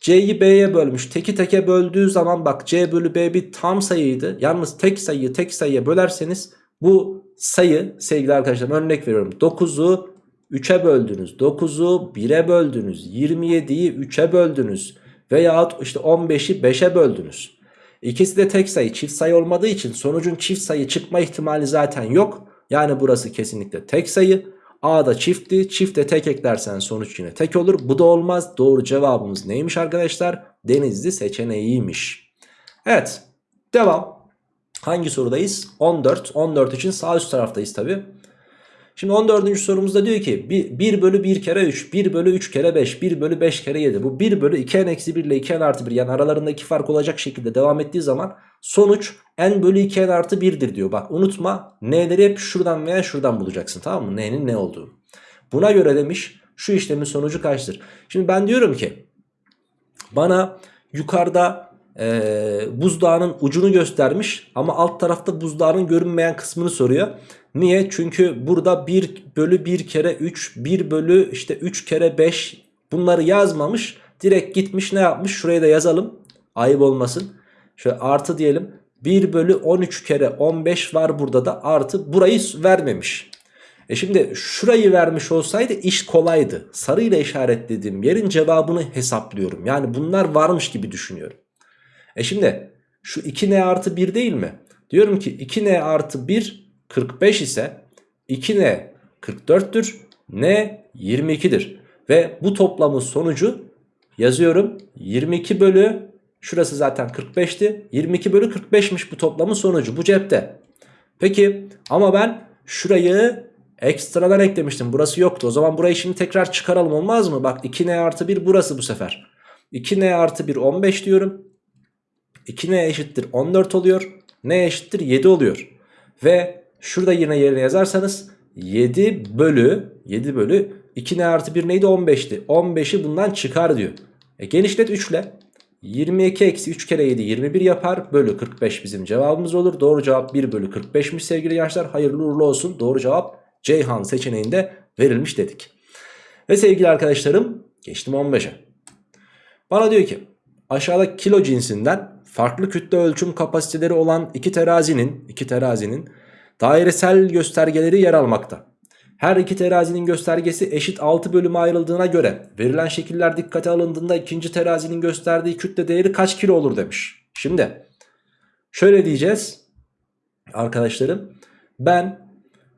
C'yi B'ye bölmüş. Teki teke böldüğü zaman bak C bölü B bir tam sayıydı. Yalnız tek sayıyı tek sayıya bölerseniz bu sayı sevgili arkadaşlar örnek veriyorum. 9'u 3'e böldünüz. 9'u 1'e böldünüz. 27'yi 3'e böldünüz. Veyahut işte 15'i 5'e böldünüz. İkisi de tek sayı çift sayı olmadığı için sonucun çift sayı çıkma ihtimali zaten yok. Yani burası kesinlikle tek sayı. A da çiftti. Çifte tek eklersen sonuç yine tek olur. Bu da olmaz. Doğru cevabımız neymiş arkadaşlar? Denizli seçeneğiymiş. Evet. Devam. Hangi sorudayız? 14. 14 için sağ üst taraftayız tabi. Şimdi 14. sorumuzda diyor ki 1 bölü 1 kere 3, 1 bölü 3 kere 5, 1 bölü 5 kere 7. Bu 1 bölü 2 n eksi 1 ile 2 n artı 1 yani aralarında 2 fark olacak şekilde devam ettiği zaman sonuç n bölü 2 n artı 1'dir diyor. Bak unutma n'leri hep şuradan veya şuradan bulacaksın tamam mı? n'nin ne olduğu. Buna göre demiş şu işlemin sonucu kaçtır? Şimdi ben diyorum ki bana yukarıda e, buzdağının ucunu göstermiş ama alt tarafta buzdağının görünmeyen kısmını soruyor. Niye? Çünkü burada 1 bölü 1 kere 3, 1 bölü işte 3 kere 5 bunları yazmamış. Direkt gitmiş ne yapmış? Şuraya da yazalım. Ayıp olmasın. Şöyle artı diyelim. 1 bölü 13 kere 15 var burada da artı burayı vermemiş. E şimdi şurayı vermiş olsaydı iş kolaydı. Sarıyla işaretlediğim yerin cevabını hesaplıyorum. Yani bunlar varmış gibi düşünüyorum. E şimdi şu 2n artı 1 değil mi? Diyorum ki 2n artı 1 45 ise 2n 44'tür. n 22'dir. Ve bu toplamın sonucu yazıyorum 22 bölü şurası zaten 45'ti. 22 bölü 45'miş bu toplamın sonucu bu cepte. Peki ama ben şurayı ekstradan eklemiştim. Burası yoktu. O zaman burayı şimdi tekrar çıkaralım olmaz mı? Bak 2n artı 1 burası bu sefer. 2n artı 1 15 diyorum. 2n eşittir 14 oluyor. n eşittir 7 oluyor. Ve şurada yine yerine yazarsanız 7 bölü 7 bölü 2n artı 1 neydi 15'ti. 15'i bundan çıkar diyor. E genişlet 3 ile. 22 eksi 3 kere 7 21 yapar. Bölü 45 bizim cevabımız olur. Doğru cevap 1 bölü 45'miş sevgili gençler. Hayırlı uğurlu olsun. Doğru cevap Ceyhan seçeneğinde verilmiş dedik. Ve sevgili arkadaşlarım geçtim 15'e. Bana diyor ki aşağıda kilo cinsinden farklı kütle ölçüm kapasiteleri olan iki terazinin iki terazinin dairesel göstergeleri yer almakta. Her iki terazinin göstergesi eşit 6 bölüme ayrıldığına göre verilen şekiller dikkate alındığında ikinci terazinin gösterdiği kütle değeri kaç kilo olur demiş. Şimdi şöyle diyeceğiz arkadaşlarım ben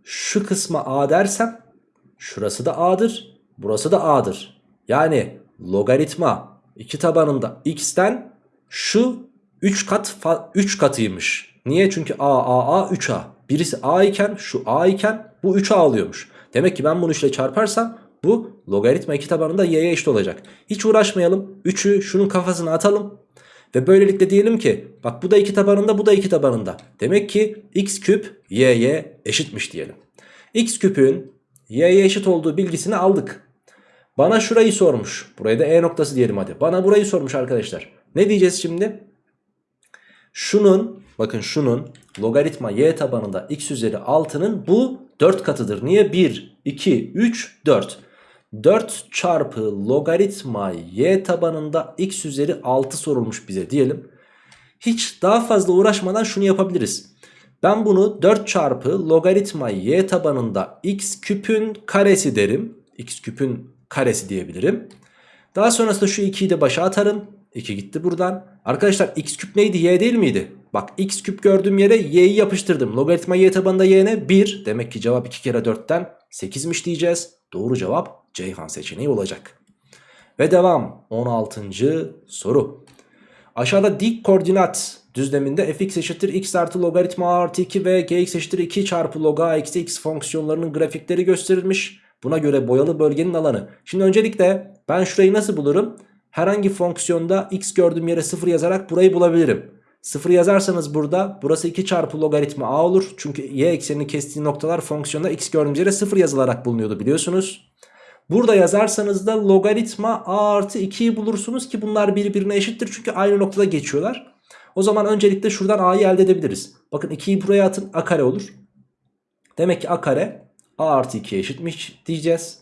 şu kısma A dersem şurası da A'dır burası da A'dır. Yani logaritma iki tabanında x'ten şu 3 kat 3 katıymış. Niye? Çünkü A A A 3A. Birisi A iken şu A iken bu 3A alıyormuş. Demek ki ben bunu 3 ile çarparsam bu logaritma 2 tabanında y'ye eşit olacak. Hiç uğraşmayalım. 3'ü şunun kafasına atalım. Ve böylelikle diyelim ki bak bu da 2 tabanında bu da 2 tabanında. Demek ki x küp y'ye eşitmiş diyelim. x küpün y'ye eşit olduğu bilgisini aldık. Bana şurayı sormuş. Buraya da e noktası diyelim hadi. Bana burayı sormuş arkadaşlar. Ne diyeceğiz şimdi? Şunun bakın şunun logaritma y tabanında x üzeri 6'nın bu 4 katıdır. Niye? 1, 2, 3, 4. 4 çarpı logaritma y tabanında x üzeri 6 sorulmuş bize diyelim. Hiç daha fazla uğraşmadan şunu yapabiliriz. Ben bunu 4 çarpı logaritma y tabanında x küpün karesi derim. x küpün karesi diyebilirim. Daha sonrasında şu 2'yi de başa atarım. 2 gitti buradan. Arkadaşlar x küp neydi? y değil miydi? Bak x küp gördüğüm yere y'yi yapıştırdım. Logaritma y tabanında y ne? 1. Demek ki cevap 2 kere 4'ten 8'miş diyeceğiz. Doğru cevap Ceyhan seçeneği olacak. Ve devam. 16. soru. Aşağıda dik koordinat düzleminde fx eşittir x artı logaritma a artı 2 ve gx eşittir 2 çarpı log a eksi x fonksiyonlarının grafikleri gösterilmiş. Buna göre boyalı bölgenin alanı. Şimdi öncelikle ben şurayı nasıl bulurum? Herhangi fonksiyonda x gördüğüm yere 0 yazarak burayı bulabilirim. 0 yazarsanız burada burası 2 çarpı logaritma a olur. Çünkü y eksenini kestiği noktalar fonksiyonda x gördüğümüz yere 0 yazılarak bulunuyordu biliyorsunuz. Burada yazarsanız da logaritma a artı 2'yi bulursunuz ki bunlar birbirine eşittir. Çünkü aynı noktada geçiyorlar. O zaman öncelikle şuradan a'yı elde edebiliriz. Bakın 2'yi buraya atın a kare olur. Demek ki a kare a artı 2'ye eşitmiş diyeceğiz.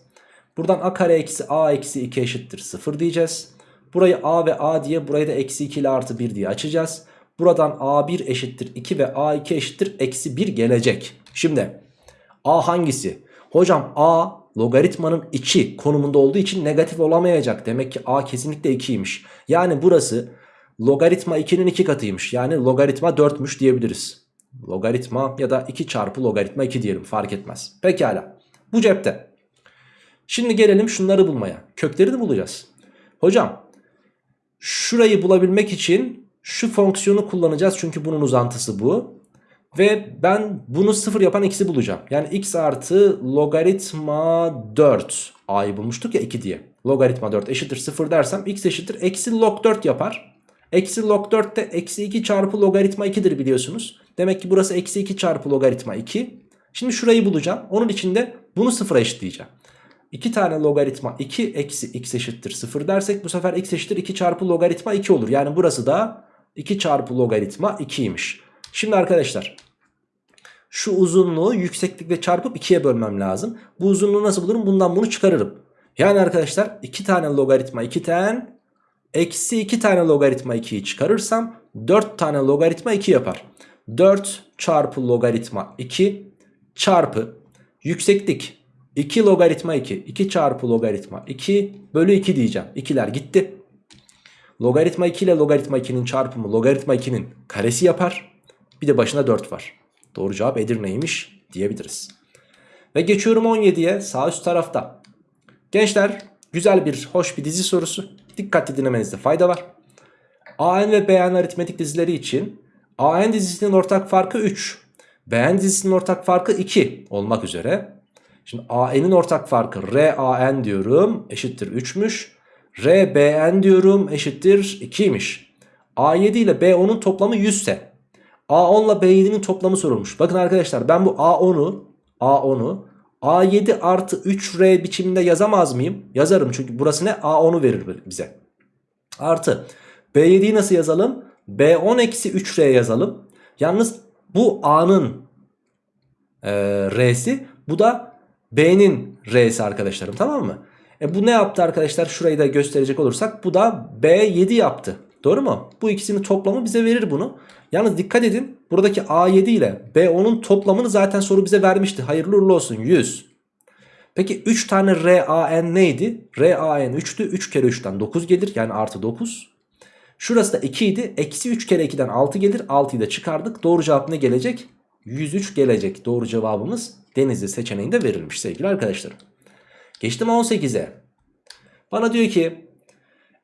Buradan a kare eksi a eksi 2 eşittir 0 diyeceğiz. Burayı a ve a diye burayı da eksi 2 ile artı 1 diye açacağız. Buradan a1 eşittir 2 ve a2 eşittir eksi 1 gelecek. Şimdi a hangisi? Hocam a logaritmanın içi konumunda olduğu için negatif olamayacak. Demek ki a kesinlikle 2'ymiş. Yani burası logaritma 2'nin 2 katıymış. Yani logaritma 4'müş diyebiliriz. Logaritma ya da 2 çarpı logaritma 2 diyelim fark etmez. Pekala bu cepte. Şimdi gelelim şunları bulmaya. Köklerini bulacağız. Hocam şurayı bulabilmek için şu fonksiyonu kullanacağız. Çünkü bunun uzantısı bu. Ve ben bunu sıfır yapan x'i bulacağım. Yani x artı logaritma 4. a'yı bulmuştuk ya 2 diye. Logaritma 4 eşittir 0 dersem x eşittir eksi log 4 yapar. Eksi log 4 de eksi 2 çarpı logaritma 2'dir biliyorsunuz. Demek ki burası eksi 2 çarpı logaritma 2. Şimdi şurayı bulacağım. Onun için de bunu sıfıra eşitleyeceğim. 2 tane logaritma 2 eksi x eşittir 0 dersek bu sefer x eşittir 2 çarpı logaritma 2 olur. Yani burası da 2 çarpı logaritma 2'ymiş. Şimdi arkadaşlar şu uzunluğu yükseklikle çarpıp 2'ye bölmem lazım. Bu uzunluğu nasıl bulurum? Bundan bunu çıkarırım. Yani arkadaşlar 2 tane logaritma 2 tane eksi 2 tane logaritma 2'yi çıkarırsam 4 tane logaritma 2 yapar. 4 çarpı logaritma 2 çarpı yükseklik 2 logaritma 2 2 çarpı logaritma 2 bölü 2 diyeceğim. 2'ler gitti. Logaritma 2 ile logaritma 2'nin çarpımı logaritma 2'nin karesi yapar. Bir de başına 4 var. Doğru cevap Edirne'ymiş diyebiliriz. Ve geçiyorum 17'ye sağ üst tarafta. Gençler güzel bir hoş bir dizi sorusu. Dikkatli dinlemenizde fayda var. AN ve BN aritmetik dizileri için AN dizisinin ortak farkı 3. BN dizisinin ortak farkı 2 olmak üzere. Şimdi AN'in ortak farkı RAN diyorum eşittir 3'müş. RBN diyorum eşittir 2'ymiş. A7 ile B10'un toplamı 100 ise A10 ile B7'nin toplamı sorulmuş. Bakın arkadaşlar ben bu A10'u A10'u A7 artı 3R biçiminde yazamaz mıyım? Yazarım çünkü burası ne? A10'u verir bize. Artı B7'yi nasıl yazalım? B10 eksi 3R yazalım. Yalnız bu A'nın e, R'si bu da B'nin R'si arkadaşlarım tamam mı? E bu ne yaptı arkadaşlar? Şurayı da gösterecek olursak bu da B7 yaptı. Doğru mu? Bu ikisinin toplamı bize verir bunu. Yalnız dikkat edin buradaki A7 ile B10'un toplamını zaten soru bize vermişti. Hayırlı uğurlu olsun 100. Peki 3 tane RAN neydi? RAN 3'tü. 3 kere 3'ten 9 gelir yani artı 9. Şurası da 2 idi. Eksi 3 kere 2'den 6 gelir. 6'yı da çıkardık. Doğru cevap ne gelecek? 103 gelecek. Doğru cevabımız Denizli seçeneğinde verilmiş sevgili arkadaşlarım. Geçtim 18'e. Bana diyor ki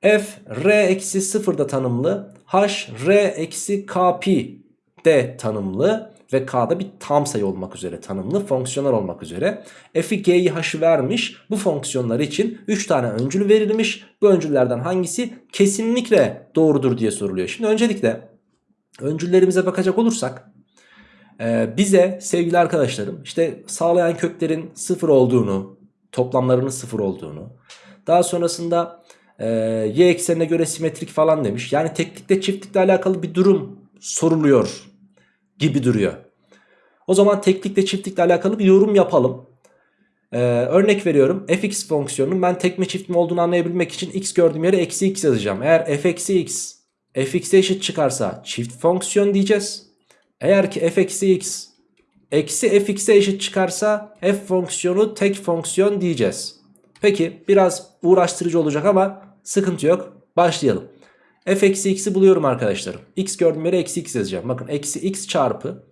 f r eksi 0'da tanımlı. h r eksi k pi de tanımlı. Ve k'da bir tam sayı olmak üzere tanımlı. Fonksiyonel olmak üzere. f'i g'yi h'ı vermiş. Bu fonksiyonlar için 3 tane öncül verilmiş. Bu öncüllerden hangisi kesinlikle doğrudur diye soruluyor. Şimdi öncelikle öncüllerimize bakacak olursak ee, bize sevgili arkadaşlarım işte sağlayan köklerin sıfır olduğunu, toplamlarının sıfır olduğunu, daha sonrasında e, y eksenine göre simetrik falan demiş. Yani teklikle çiftlikle alakalı bir durum soruluyor gibi duruyor. O zaman teklikle çiftlikle alakalı bir yorum yapalım. Ee, örnek veriyorum fx fonksiyonunun ben tek mi çift mi olduğunu anlayabilmek için x gördüğüm yere eksi x yazacağım. Eğer f eksi x fx'e eşit çıkarsa çift fonksiyon diyeceğiz. Eğer ki f eksi x eksi fx'e eşit çıkarsa f fonksiyonu tek fonksiyon diyeceğiz. Peki biraz uğraştırıcı olacak ama sıkıntı yok. Başlayalım. f eksi x'i buluyorum arkadaşlarım. x gördüğüm yere eksi x yazacağım. Bakın eksi x çarpı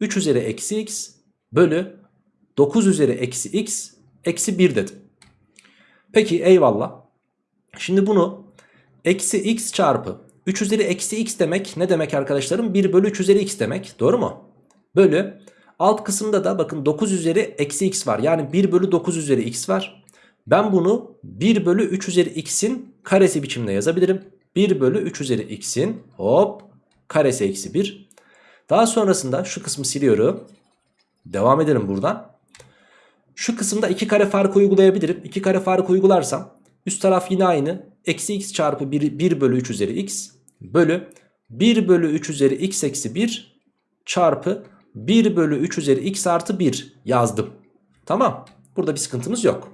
3 üzeri eksi x bölü 9 üzeri eksi x eksi 1 dedim. Peki eyvallah. Şimdi bunu eksi x çarpı 3 üzeri eksi x demek ne demek arkadaşlarım? 1 bölü 3 üzeri x demek. Doğru mu? Bölü alt kısımda da bakın 9 üzeri eksi x var. Yani 1 bölü 9 üzeri x var. Ben bunu 1 bölü 3 üzeri x'in karesi biçimde yazabilirim. 1 bölü 3 üzeri x'in hop karesi eksi 1. Daha sonrasında şu kısmı siliyorum. Devam edelim buradan. Şu kısımda 2 kare farkı uygulayabilirim. 2 kare farkı uygularsam üst taraf yine aynı. Eksi x çarpı 1, 1 bölü 3 üzeri x bölü 1 bölü 3 üzeri x eksi 1 çarpı 1 bölü 3 üzeri x artı 1 yazdım. Tamam. Burada bir sıkıntımız yok.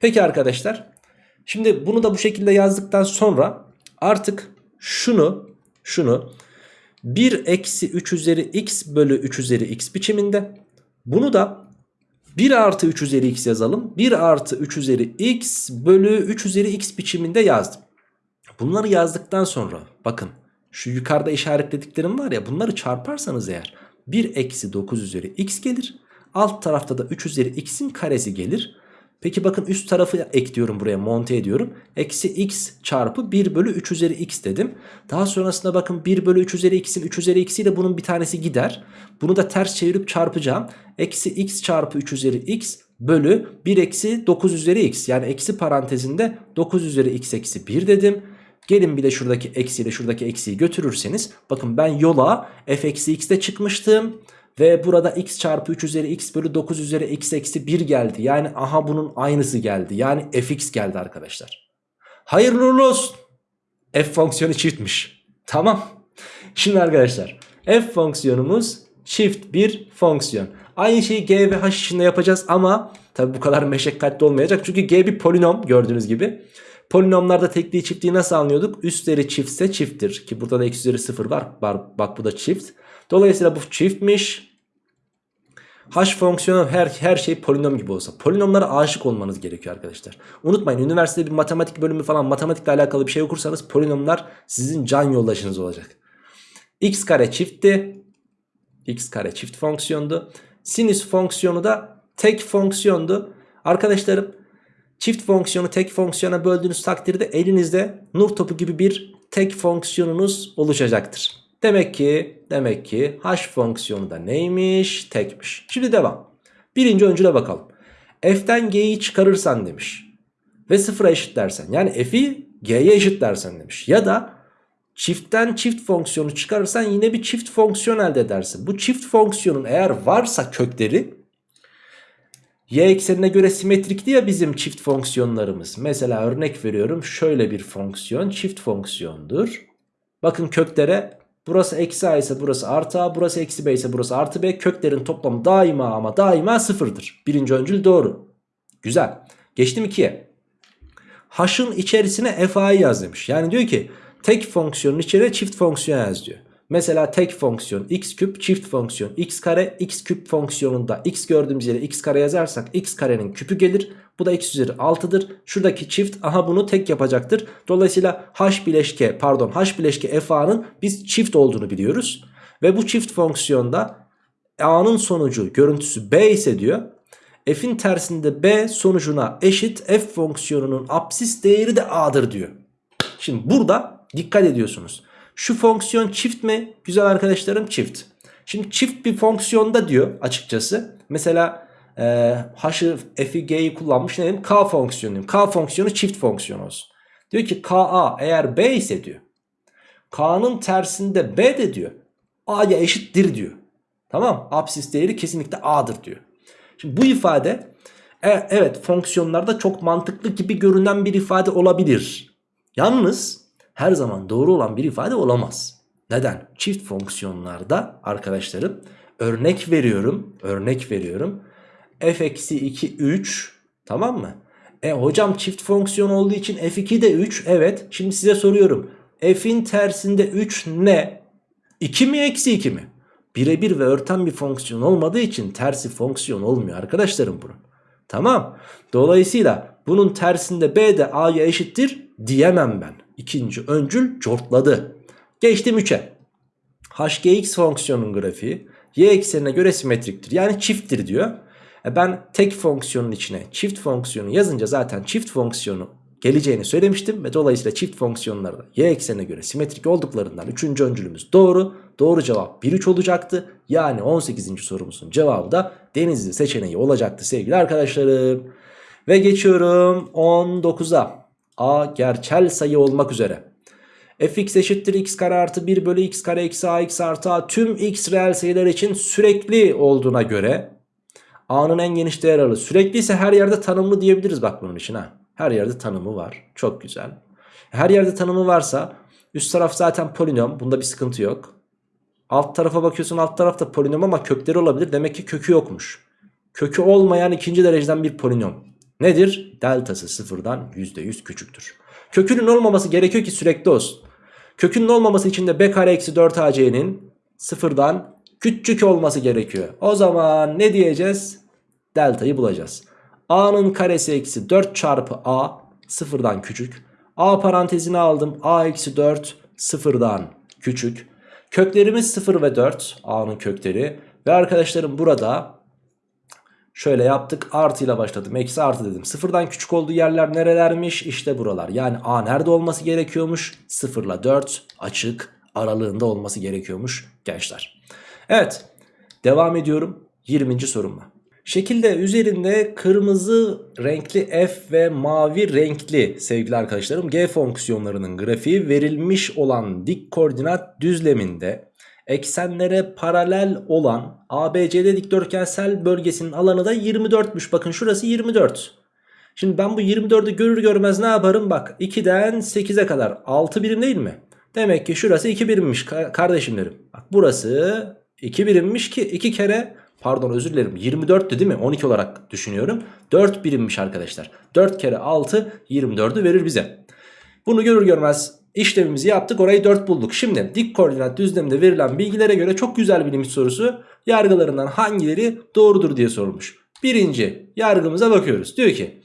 Peki arkadaşlar. Şimdi bunu da bu şekilde yazdıktan sonra artık şunu şunu 1 eksi 3 üzeri x bölü 3 üzeri x biçiminde bunu da 1 artı 3 üzeri x yazalım. 1 artı 3 üzeri x bölü 3 üzeri x biçiminde yazdım. Bunları yazdıktan sonra bakın şu yukarıda işaretlediklerim var ya bunları çarparsanız eğer 1 eksi 9 üzeri x gelir. Alt tarafta da 3 üzeri x'in karesi gelir. Peki bakın üst tarafı ekliyorum buraya monte ediyorum. Eksi x çarpı 1 bölü 3 üzeri x dedim. Daha sonrasında bakın 1 bölü 3 üzeri x'in 3 üzeri x'iyle bunun bir tanesi gider. Bunu da ters çevirip çarpacağım. Eksi x çarpı 3 üzeri x bölü 1 eksi 9 üzeri x. Yani eksi parantezinde 9 üzeri x eksi 1 dedim. Gelin bir de şuradaki eksiyle şuradaki eksiyi götürürseniz bakın ben yola f eksi x'te çıkmıştım. Ve burada x çarpı 3 üzeri x bölü 9 üzeri x eksi 1 geldi. Yani aha bunun aynısı geldi. Yani fx geldi arkadaşlar. Hayırlı uğurlu olsun. F fonksiyonu çiftmiş. Tamam. Şimdi arkadaşlar f fonksiyonumuz çift bir fonksiyon. Aynı şeyi g ve h için de yapacağız ama tabi bu kadar meşakkatli olmayacak. Çünkü g bir polinom gördüğünüz gibi. Polinomlarda tekliği çiftliği nasıl anlıyorduk? Üstleri çiftse çifttir. Ki burada da x üzeri 0 var. Bak bu da çift. Dolayısıyla bu çiftmiş. H fonksiyonu her, her şey polinom gibi olsa. Polinomlara aşık olmanız gerekiyor arkadaşlar. Unutmayın üniversitede bir matematik bölümü falan matematikle alakalı bir şey okursanız polinomlar sizin can yoldaşınız olacak. x kare çiftti. x kare çift fonksiyondu. Sinüs fonksiyonu da tek fonksiyondu. Arkadaşlarım çift fonksiyonu tek fonksiyona böldüğünüz takdirde elinizde nur topu gibi bir tek fonksiyonunuz oluşacaktır. Demek ki demek ki h fonksiyonu da neymiş? Tekmiş. Şimdi devam. Birinci öncüle bakalım. F'den g'yi çıkarırsan demiş. Ve sıfıra eşitlersen yani f'i g'ye eşitlersen demiş. Ya da çiftten çift fonksiyonu çıkarırsan yine bir çift fonksiyon elde edersin. Bu çift fonksiyonun eğer varsa kökleri y eksenine göre simetrikti ya bizim çift fonksiyonlarımız. Mesela örnek veriyorum şöyle bir fonksiyon çift fonksiyondur. Bakın köklere Burası eksi a ise burası artı a. Burası eksi b ise burası artı b. Köklerin toplamı daima ama daima sıfırdır. Birinci öncül doğru. Güzel. Geçtim 2'ye. H'ın içerisine fa'yı yaz demiş. Yani diyor ki tek fonksiyonun içine çift fonksiyon yaz diyor. Mesela tek fonksiyon x küp çift fonksiyon x kare x küp fonksiyonunda x gördüğümüz yere x kare yazarsak x karenin küpü gelir. Bu da x üzeri 6'dır. Şuradaki çift aha bunu tek yapacaktır. Dolayısıyla h bileşke pardon h bileşke f biz çift olduğunu biliyoruz. Ve bu çift fonksiyonda a'nın sonucu görüntüsü b ise diyor. F'in tersinde b sonucuna eşit f fonksiyonunun apsis değeri de a'dır diyor. Şimdi burada dikkat ediyorsunuz. Şu fonksiyon çift mi? Güzel arkadaşlarım çift. Şimdi çift bir fonksiyonda diyor açıkçası. Mesela e, h'ı f'i g'yi kullanmış ne dedim? K fonksiyonu. K fonksiyonu çift fonksiyon olsun. Diyor ki ka eğer b ise diyor. K'nın tersinde b de diyor. a'ya eşittir diyor. Tamam Apsis değeri kesinlikle a'dır diyor. Şimdi bu ifade e, evet fonksiyonlarda çok mantıklı gibi görünen bir ifade olabilir. Yalnız her zaman doğru olan bir ifade olamaz. Neden? Çift fonksiyonlarda arkadaşlarım örnek veriyorum. Örnek veriyorum. f eksi 2 3 tamam mı? E hocam çift fonksiyon olduğu için f2 de 3. Evet. Şimdi size soruyorum. f'in tersinde 3 ne? 2 mi eksi 2 mi? Birebir ve örten bir fonksiyon olmadığı için tersi fonksiyon olmuyor arkadaşlarım bunun. Tamam. Dolayısıyla bunun tersinde b de a'ya eşittir diyemem ben. İkinci öncül cortladı. Geçtim 3'e. hgx fonksiyonun grafiği y eksenine göre simetriktir. Yani çifttir diyor. E ben tek fonksiyonun içine çift fonksiyonu yazınca zaten çift fonksiyonu geleceğini söylemiştim. Ve dolayısıyla çift fonksiyonlar da y eksenine göre simetrik olduklarından 3. öncülümüz doğru. Doğru cevap 1-3 olacaktı. Yani 18. sorumuzun cevabı da denizli seçeneği olacaktı sevgili arkadaşlarım. Ve geçiyorum 19'a a gerçel sayı olmak üzere. fx eşittir x kare artı 1 bölü x kare eksi a x artı a tüm x reel sayılar için sürekli olduğuna göre a'nın en geniş değer aralığı sürekli ise her yerde tanımlı diyebiliriz bak bunun için ha. Her yerde tanımı var. Çok güzel. Her yerde tanımı varsa üst taraf zaten polinom. Bunda bir sıkıntı yok. Alt tarafa bakıyorsun alt tarafta polinom ama kökleri olabilir. Demek ki kökü yokmuş. Kökü olmayan ikinci dereceden bir polinom. Nedir? Deltası sıfırdan %100 küçüktür. Kökünün olmaması gerekiyor ki sürekli olsun. Kökünün olmaması için de b kare eksi 4ac'nin sıfırdan küçük olması gerekiyor. O zaman ne diyeceğiz? Deltayı bulacağız. a'nın karesi eksi 4 çarpı a sıfırdan küçük. a parantezine aldım. a eksi 4 sıfırdan küçük. Köklerimiz 0 ve 4 a'nın kökleri. Ve arkadaşlarım burada şöyle yaptık artıyla başladım eksi artı dedim. Sıfırdan küçük olduğu yerler nerelermiş? İşte buralar. Yani a nerede olması gerekiyormuş? 0 ile 4 açık aralığında olması gerekiyormuş gençler. Evet devam ediyorum 20. sorumla. Şekilde üzerinde kırmızı renkli f ve mavi renkli sevgili arkadaşlarım g fonksiyonlarının grafiği verilmiş olan dik koordinat düzleminde eksenlere paralel olan ABCD dikdörtgensel bölgesinin alanı da 24'müş. Bakın şurası 24. Şimdi ben bu 24'ü görür görmez ne yaparım? Bak 2'den 8'e kadar 6 birim değil mi? Demek ki şurası 2 birimmiş kardeşimlerim. Bak burası 2 birimmiş ki 2 kere pardon özür dilerim 24'tü değil mi? 12 olarak düşünüyorum. 4 birimmiş arkadaşlar. 4 kere 6 24'ü verir bize. Bunu görür görmez işlemimizi yaptık orayı 4 bulduk. Şimdi dik koordinat düzleminde verilen bilgilere göre çok güzel bir limit sorusu. Yargılarından hangileri doğrudur diye sorulmuş. Birinci yargımıza bakıyoruz. Diyor ki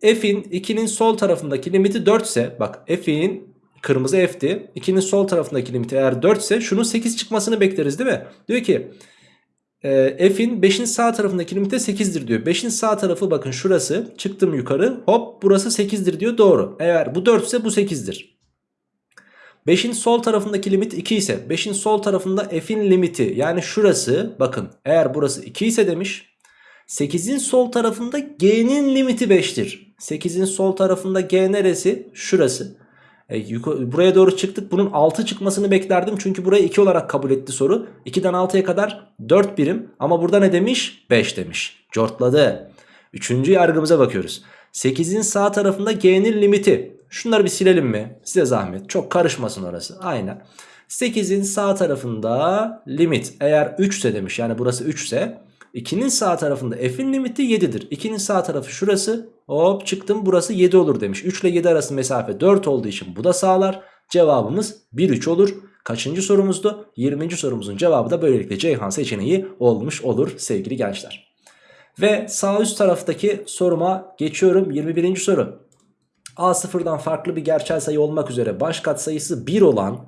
f'in 2'nin sol tarafındaki limiti 4 ise bak f'in kırmızı f'ti. 2'nin sol tarafındaki limiti eğer 4 ise şunun 8 çıkmasını bekleriz değil mi? Diyor ki e, f'in 5'in sağ tarafındaki limite 8'dir diyor. 5'in sağ tarafı bakın şurası çıktım yukarı hop burası 8'dir diyor doğru. Eğer bu 4 ise bu 8'dir. 5'in sol tarafındaki limit 2 ise 5'in sol tarafında f'in limiti yani şurası bakın eğer burası 2 ise demiş 8'in sol tarafında g'nin limiti 5'tir. 8'in sol tarafında g neresi? Şurası. E, buraya doğru çıktık. Bunun 6 çıkmasını beklerdim. Çünkü burayı 2 olarak kabul etti soru. 2'den 6'ya kadar 4 birim. Ama burada ne demiş? 5 demiş. Cortladı. Üçüncü yargımıza bakıyoruz. 8'in sağ tarafında g'nin limiti. Şunları bir silelim mi? Size zahmet. Çok karışmasın orası. Aynen. 8'in sağ tarafında limit eğer 3 ise demiş. Yani burası 3 ise 2'nin sağ tarafında f'in limiti 7'dir. 2'nin sağ tarafı şurası. Hop çıktım burası 7 olur demiş. 3 ile 7 arası mesafe 4 olduğu için bu da sağlar. Cevabımız 1-3 olur. Kaçıncı sorumuzdu? 20. sorumuzun cevabı da böylelikle Ceyhan seçeneği olmuş olur sevgili gençler. Ve sağ üst taraftaki soruma geçiyorum. 21. soru. A sıfırdan farklı bir gerçel sayı olmak üzere baş katsayısı 1 olan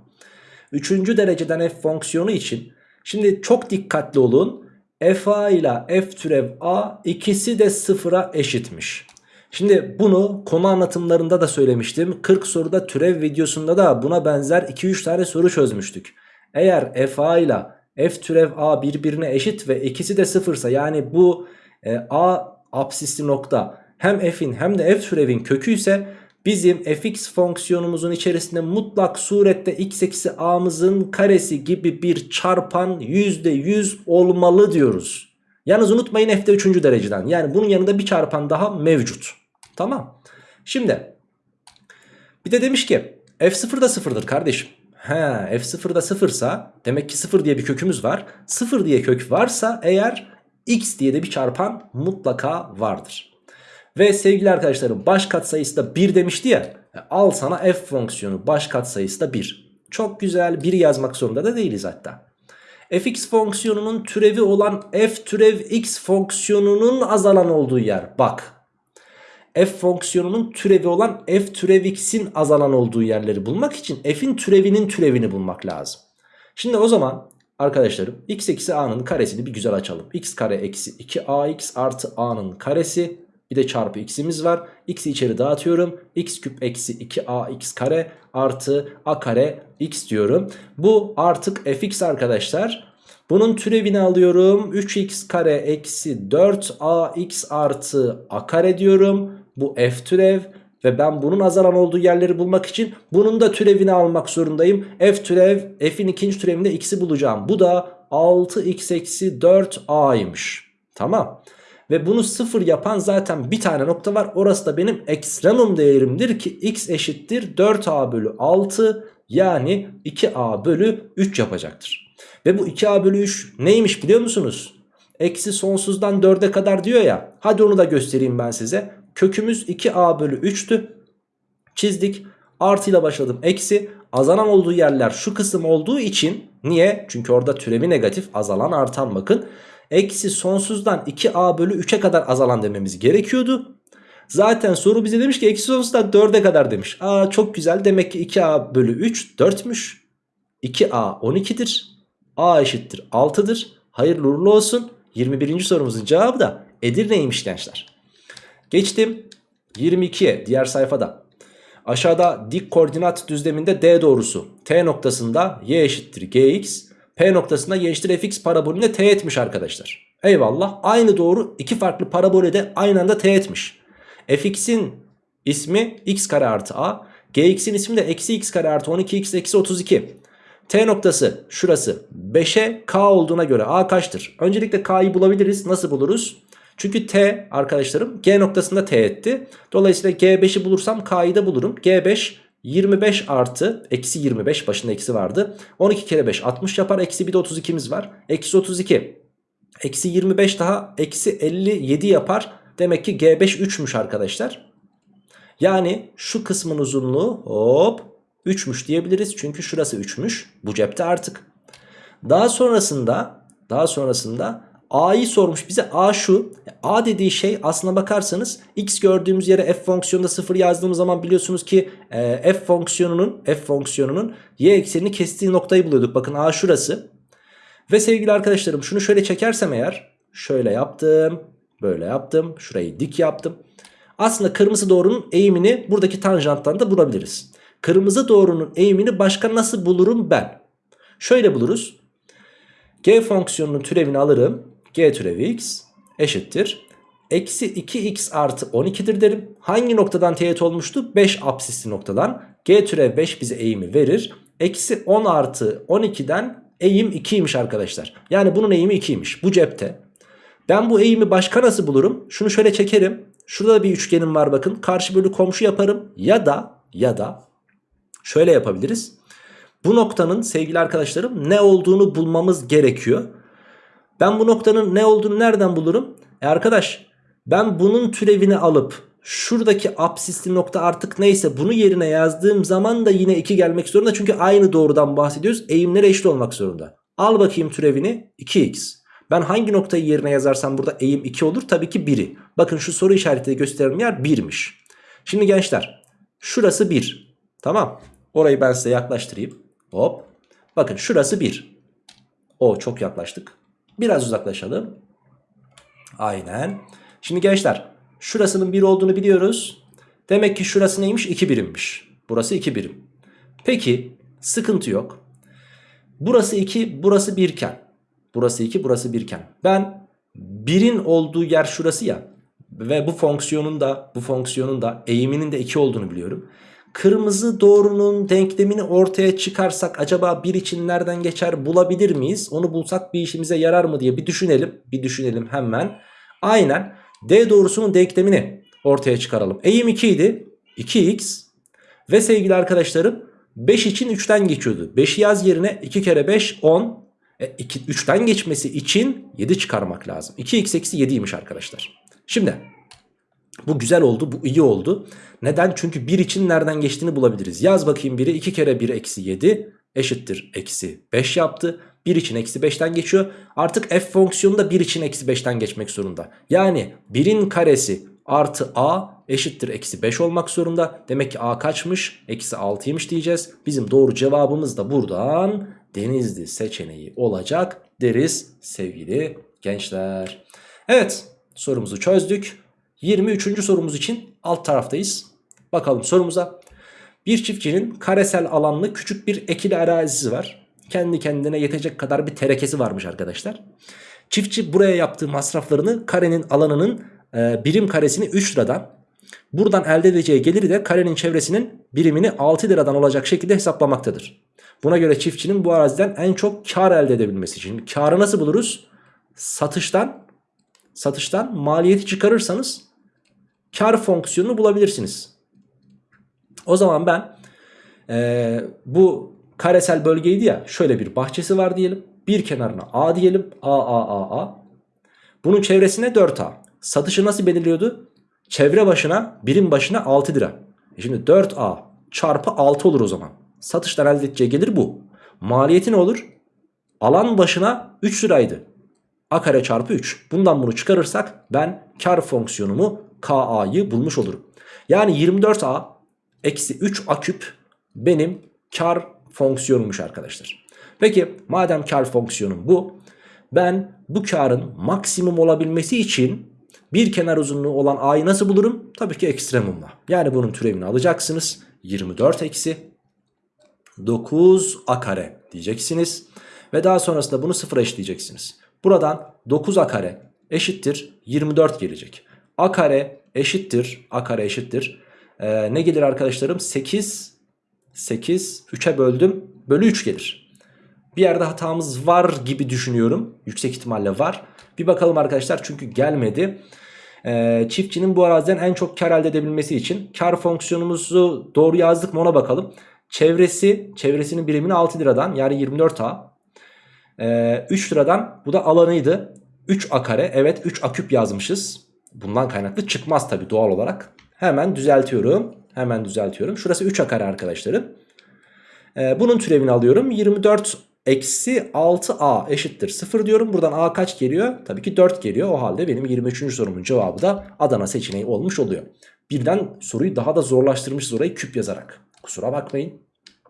3. dereceden f fonksiyonu için şimdi çok dikkatli olun. f a ile f türev a ikisi de sıfıra eşitmiş. Şimdi bunu konu anlatımlarında da söylemiştim. 40 soruda türev videosunda da buna benzer 2-3 tane soru çözmüştük. Eğer f a ile f türev a birbirine eşit ve ikisi de sıfırsa yani bu e, a absisli nokta hem f'in hem de f türevin kökü ise bizim fx fonksiyonumuzun içerisinde mutlak surette x eksi a'mızın karesi gibi bir çarpan %100 olmalı diyoruz. Yalnız unutmayın f de 3. dereceden. Yani bunun yanında bir çarpan daha mevcut. Tamam. Şimdi bir de demiş ki f0 da 0'dır kardeşim. He, f0 da 0'sa demek ki 0 diye bir kökümüz var. 0 diye kök varsa eğer x diye de bir çarpan mutlaka vardır. Ve sevgili arkadaşlarım baş katsayısı da 1 demişti ya. E, al sana f fonksiyonu baş katsayısı da 1. Çok güzel 1 yazmak zorunda da değiliz hatta. fx fonksiyonunun türevi olan f türev x fonksiyonunun azalan olduğu yer. Bak f fonksiyonunun türevi olan f türev x'in azalan olduğu yerleri bulmak için f'in türevinin türevini bulmak lazım. Şimdi o zaman arkadaşlarım x eksi a'nın karesini bir güzel açalım. x kare eksi 2ax artı a'nın karesi bir de çarpı x'imiz var. X'i içeri dağıtıyorum. x küp eksi 2ax kare artı a kare x diyorum. Bu artık fx arkadaşlar. Bunun türevini alıyorum. 3x kare eksi 4ax artı a kare diyorum. Bu f türev. Ve ben bunun azalan olduğu yerleri bulmak için bunun da türevini almak zorundayım. F türev f'in ikinci türevinde x'i bulacağım. Bu da 6x eksi 4a'ymış. Tamam. Ve bunu sıfır yapan zaten bir tane nokta var. Orası da benim ekstremum değerimdir ki x eşittir 4a bölü 6 yani 2a bölü 3 yapacaktır. Ve bu 2a bölü 3 neymiş biliyor musunuz? Eksi sonsuzdan 4'e kadar diyor ya. Hadi onu da göstereyim ben size. Kökümüz 2a bölü 3'tü. Çizdik. Artıyla başladım. Eksi. Azalan olduğu yerler şu kısım olduğu için niye? Çünkü orada türevi negatif azalan artan bakın. Eksi sonsuzdan 2a bölü 3'e kadar azalan dememiz gerekiyordu. Zaten soru bize demiş ki eksi sonsuzdan 4'e kadar demiş. Aa çok güzel demek ki 2a bölü 3 4'müş. 2a 12'dir. a eşittir 6'dır. Hayırlı uğurlu olsun. 21. sorumuzun cevabı da Edirne'ymiş gençler. Geçtim 22'ye diğer sayfada. Aşağıda dik koordinat düzleminde D doğrusu T noktasında y eşittir gx P noktasında y eşittir fx parabolüne t etmiş arkadaşlar. Eyvallah aynı doğru iki farklı parabole de aynı anda t etmiş. fx'in ismi x kare artı a gx'in ismi de eksi x kare artı 12x eksi 32. T noktası şurası 5'e k olduğuna göre a kaçtır? Öncelikle k'yı bulabiliriz. Nasıl buluruz? Çünkü t arkadaşlarım g noktasında t etti. Dolayısıyla g5'i bulursam k'yı da bulurum. g5 25 artı eksi 25 başında eksi vardı. 12 kere 5 60 yapar. Eksi bir de 32'miz var. Eksi 32. Eksi 25 daha eksi 57 yapar. Demek ki g5 3'müş arkadaşlar. Yani şu kısmın uzunluğu hop 3'müş diyebiliriz. Çünkü şurası 3'müş. Bu cepte artık. Daha sonrasında daha sonrasında A'yı sormuş bize. A şu. A dediği şey aslına bakarsanız x gördüğümüz yere f fonksiyonunda 0 yazdığımız zaman biliyorsunuz ki e, f fonksiyonunun f fonksiyonunun y eksenini kestiği noktayı buluyorduk. Bakın A şurası. Ve sevgili arkadaşlarım şunu şöyle çekersem eğer şöyle yaptım. Böyle yaptım. Şurayı dik yaptım. Aslında kırmızı doğrunun eğimini buradaki tanjanttan da bulabiliriz. Kırmızı doğrunun eğimini başka nasıl bulurum ben? Şöyle buluruz. G fonksiyonunun türevini alırım g türevi x eşittir. Eksi 2x artı 12'dir derim. Hangi noktadan teğet olmuştu? 5 apsisli noktadan. G türev 5 bize eğimi verir. Eksi 10 artı 12'den eğim 2'ymiş arkadaşlar. Yani bunun eğimi 2'ymiş. Bu cepte. Ben bu eğimi başka nasıl bulurum? Şunu şöyle çekerim. Şurada da bir üçgenim var bakın. Karşı bölü komşu yaparım. Ya da ya da şöyle yapabiliriz. Bu noktanın sevgili arkadaşlarım ne olduğunu bulmamız gerekiyor. Ben bu noktanın ne olduğunu nereden bulurum? E arkadaş ben bunun türevini alıp şuradaki apsisli nokta artık neyse bunu yerine yazdığım zaman da yine 2 gelmek zorunda. Çünkü aynı doğrudan bahsediyoruz. Eğimleri eşit olmak zorunda. Al bakayım türevini 2x. Ben hangi noktayı yerine yazarsam burada eğim 2 olur? Tabii ki 1'i. Bakın şu soru işaretiyle gösterilen yer 1'miş. Şimdi gençler şurası 1. Tamam. Orayı ben size yaklaştırayım. Hop. Bakın şurası 1. O çok yaklaştık. Biraz uzaklaşalım. Aynen. Şimdi gençler şurasının 1 olduğunu biliyoruz. Demek ki şurası neymiş? 2 birimmiş. Burası 2 birim. Peki sıkıntı yok. Burası 2 burası 1 iken. Burası 2 burası 1 iken. Ben 1'in olduğu yer şurası ya. Ve bu fonksiyonun da bu fonksiyonun da eğiminin de 2 olduğunu biliyorum. Kırmızı doğrunun denklemini ortaya çıkarsak acaba bir için nereden geçer bulabilir miyiz? Onu bulsak bir işimize yarar mı diye bir düşünelim. Bir düşünelim hemen. Aynen D doğrusunun denklemini ortaya çıkaralım. Eğim 2 idi. 2x ve sevgili arkadaşlarım 5 için 3'ten geçiyordu. 5'i yaz yerine 2 kere 5 10. E, 2, 3'ten geçmesi için 7 çıkarmak lazım. 2x eksi 7'ymiş arkadaşlar. Şimdi bu güzel oldu bu iyi oldu. Neden? Çünkü 1 için nereden geçtiğini bulabiliriz. Yaz bakayım 1'i 2 kere 1 eksi 7 eşittir eksi 5 yaptı. 1 için eksi 5'ten geçiyor. Artık f fonksiyonu da 1 için eksi 5'ten geçmek zorunda. Yani 1'in karesi artı a eşittir eksi 5 olmak zorunda. Demek ki a kaçmış? Eksi 6'ymış diyeceğiz. Bizim doğru cevabımız da buradan denizli seçeneği olacak deriz sevgili gençler. Evet sorumuzu çözdük. 23. sorumuz için alt taraftayız. Bakalım sorumuza. Bir çiftçinin karesel alanlı küçük bir ekili arazisi var. Kendi kendine yetecek kadar bir terekesi varmış arkadaşlar. Çiftçi buraya yaptığı masraflarını karenin alanının e, birim karesini 3 liradan buradan elde edeceği geliri de karenin çevresinin birimini 6 liradan olacak şekilde hesaplamaktadır. Buna göre çiftçinin bu araziden en çok kar elde edebilmesi için karı nasıl buluruz? Satıştan satıştan maliyeti çıkarırsanız kar fonksiyonunu bulabilirsiniz. O zaman ben e, bu karesel bölgeydi ya şöyle bir bahçesi var diyelim. Bir kenarına A diyelim. A, A, A, A. Bunun çevresine 4A. Satışı nasıl belirliyordu? Çevre başına birim başına 6 lira. E şimdi 4A çarpı 6 olur o zaman. Satıştan elde edeceği gelir bu. Maliyeti ne olur? Alan başına 3 liraydı. A kare çarpı 3. Bundan bunu çıkarırsak ben kar fonksiyonumu KA'yı bulmuş olurum. Yani 24A eksi 3A küp benim kar fonksiyonummuş arkadaşlar. Peki madem kar fonksiyonum bu. Ben bu karın maksimum olabilmesi için bir kenar uzunluğu olan a'yı nasıl bulurum? Tabii ki ekstremumla. Yani bunun türevini alacaksınız. 24 eksi 9 a kare diyeceksiniz. Ve daha sonrasında bunu sıfıra eşitleyeceksiniz. Buradan 9 a kare eşittir 24 gelecek. A kare eşittir a kare eşittir. Ee, ne gelir arkadaşlarım? 8 8 3'e böldüm bölü 3 gelir. Bir yerde hatamız var gibi düşünüyorum. Yüksek ihtimalle var. Bir bakalım arkadaşlar çünkü gelmedi. Ee, çiftçinin bu araziden en çok kar elde edebilmesi için kar fonksiyonumuzu doğru yazdık mı ona bakalım. Çevresi, çevresinin birimini 6 liradan yani 24A. Ee, 3 liradan bu da alanıydı. 3A kare evet 3A küp yazmışız. Bundan kaynaklı çıkmaz tabi doğal olarak. Hemen düzeltiyorum. Hemen düzeltiyorum. Şurası 3A kare arkadaşlarım. Ee, bunun türevini alıyorum. 24 eksi 6a eşittir 0 diyorum. Buradan a kaç geliyor? Tabii ki 4 geliyor. O halde benim 23. sorumun cevabı da Adana seçeneği olmuş oluyor. Birden soruyu daha da zorlaştırmışız orayı küp yazarak. Kusura bakmayın.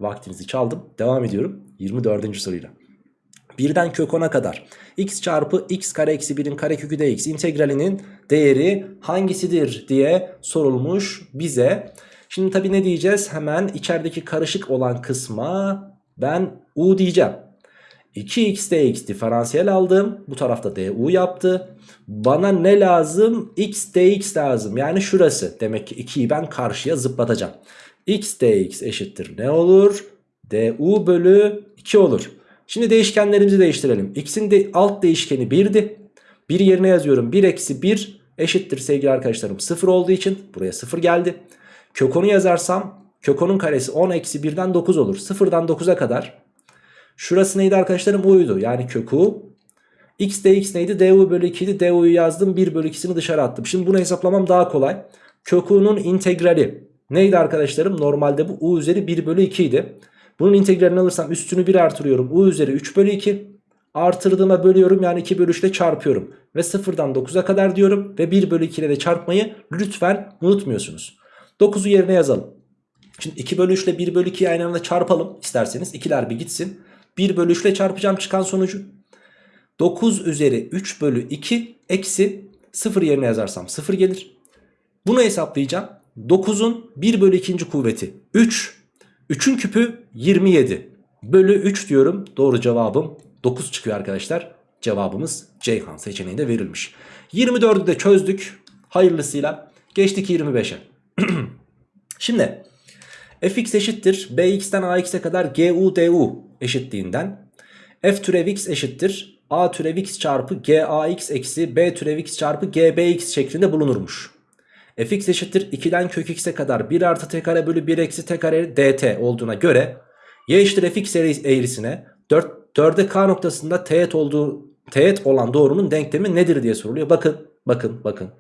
Vaktinizi çaldım. Devam ediyorum 24. soruyla. Birden kök 10'a kadar x çarpı x kare eksi 1'in karekökü dx integralinin değeri hangisidir diye sorulmuş bize. Şimdi tabi ne diyeceğiz? Hemen içerideki karışık olan kısma ben u diyeceğim. 2x dx diferansiyel aldım. Bu tarafta du yaptı. Bana ne lazım? x dx lazım. Yani şurası. Demek ki 2'yi ben karşıya zıplatacağım. x dx eşittir ne olur? du bölü 2 olur. Şimdi değişkenlerimizi değiştirelim. x'in de alt değişkeni 1'di. 1 yerine yazıyorum. 1 eksi 1 eşittir sevgili arkadaşlarım 0 olduğu için buraya 0 geldi. Kök 10'u yazarsam kök 10'un karesi 10 eksi 1'den 9 olur. 0'dan 9'a kadar. Şurası neydi arkadaşlarım? U'ydu. Yani kök U. X dx neydi? du bölü 2 idi. du'yu yazdım. 1 bölü 2'sini dışarı attım. Şimdi bunu hesaplamam daha kolay. Kök U'nun integrali neydi arkadaşlarım? Normalde bu U üzeri 1 bölü 2 idi. Bunun integralini alırsam üstünü 1 artırıyorum. U üzeri 3 bölü 2. Artırdığıma bölüyorum yani 2 bölü 3 ile çarpıyorum. Ve 0'dan 9'a kadar diyorum. Ve 1 bölü 2 ile de çarpmayı lütfen unutmuyorsunuz. 9'u yerine yazalım. Şimdi 2 bölü 3 ile 1 bölü 2'yi aynı anda çarpalım isterseniz. 2'ler bir gitsin. 1 bölü 3 ile çarpacağım çıkan sonucu. 9 üzeri 3 bölü 2 eksi 0 yerine yazarsam 0 gelir. Bunu hesaplayacağım. 9'un 1 bölü 2. kuvveti 3. 3'ün küpü 27. Bölü 3 diyorum. Doğru cevabım 9 çıkıyor arkadaşlar. Cevabımız Ceyhan seçeneğinde verilmiş. 24'ü de çözdük. Hayırlısıyla. Geçtik 25'e. Şimdi fx eşittir bx'ten ax'e kadar gu du eşitliğinden f türev x eşittir a türev x çarpı gax eksi b türev x çarpı gbx şeklinde bulunurmuş. Fx eşittir 2'den kök x'e kadar 1 artı t kare bölü 1 eksi t kare dt olduğuna göre y eşittir fx eğrisine 4, 4'e k noktasında teğet olduğu teğet olan doğrunun denklemi nedir diye soruluyor. Bakın bakın bakın.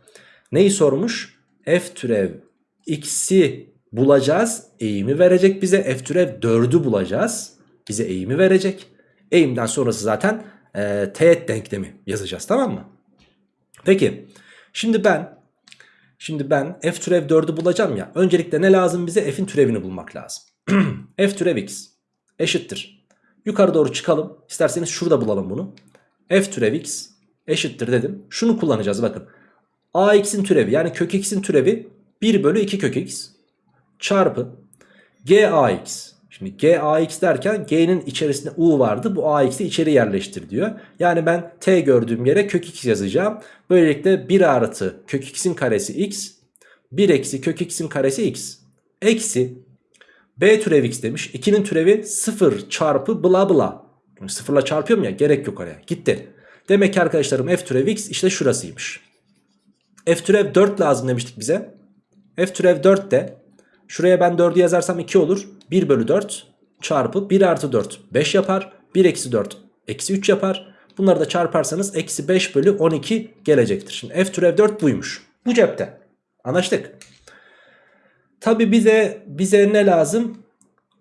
Neyi sormuş? f türev x'i bulacağız. Eğimi verecek bize. F türev 4'ü bulacağız. Bize eğimi verecek. Eğimden sonrası zaten e, teğet denklemi yazacağız tamam mı? Peki şimdi ben şimdi ben f türev 4'ü bulacağım ya. Öncelikle ne lazım bize? F'in türevini bulmak lazım. f türev x eşittir. Yukarı doğru çıkalım. İsterseniz şurada bulalım bunu. f türev x eşittir dedim. Şunu kullanacağız bakın. ax'in türevi yani kök x'in türevi 1 bölü 2 kök x çarpı gax. Şimdi gax derken g'nin içerisinde u vardı. Bu ax'i içeri yerleştir diyor. Yani ben t gördüğüm yere kök x yazacağım. Böylelikle 1 artı kök x'in karesi x. 1 eksi kök x'in karesi x. Eksi b türev x demiş. 2'nin türevi 0 çarpı bla bla. Sıfırla çarpıyorum ya gerek yok oraya. Gitti. Demek ki arkadaşlarım f türev x işte şurasıymış. f türev 4 lazım demiştik bize. f türev 4 de şuraya ben 4'ü yazarsam 2 olur. 1 bölü 4 çarpı 1 artı 4 5 yapar. 1 eksi 4 eksi 3 yapar. Bunları da çarparsanız eksi 5 bölü 12 gelecektir. Şimdi f türev 4 buymuş. Bu cepte. Anlaştık. Tabi bize bize ne lazım?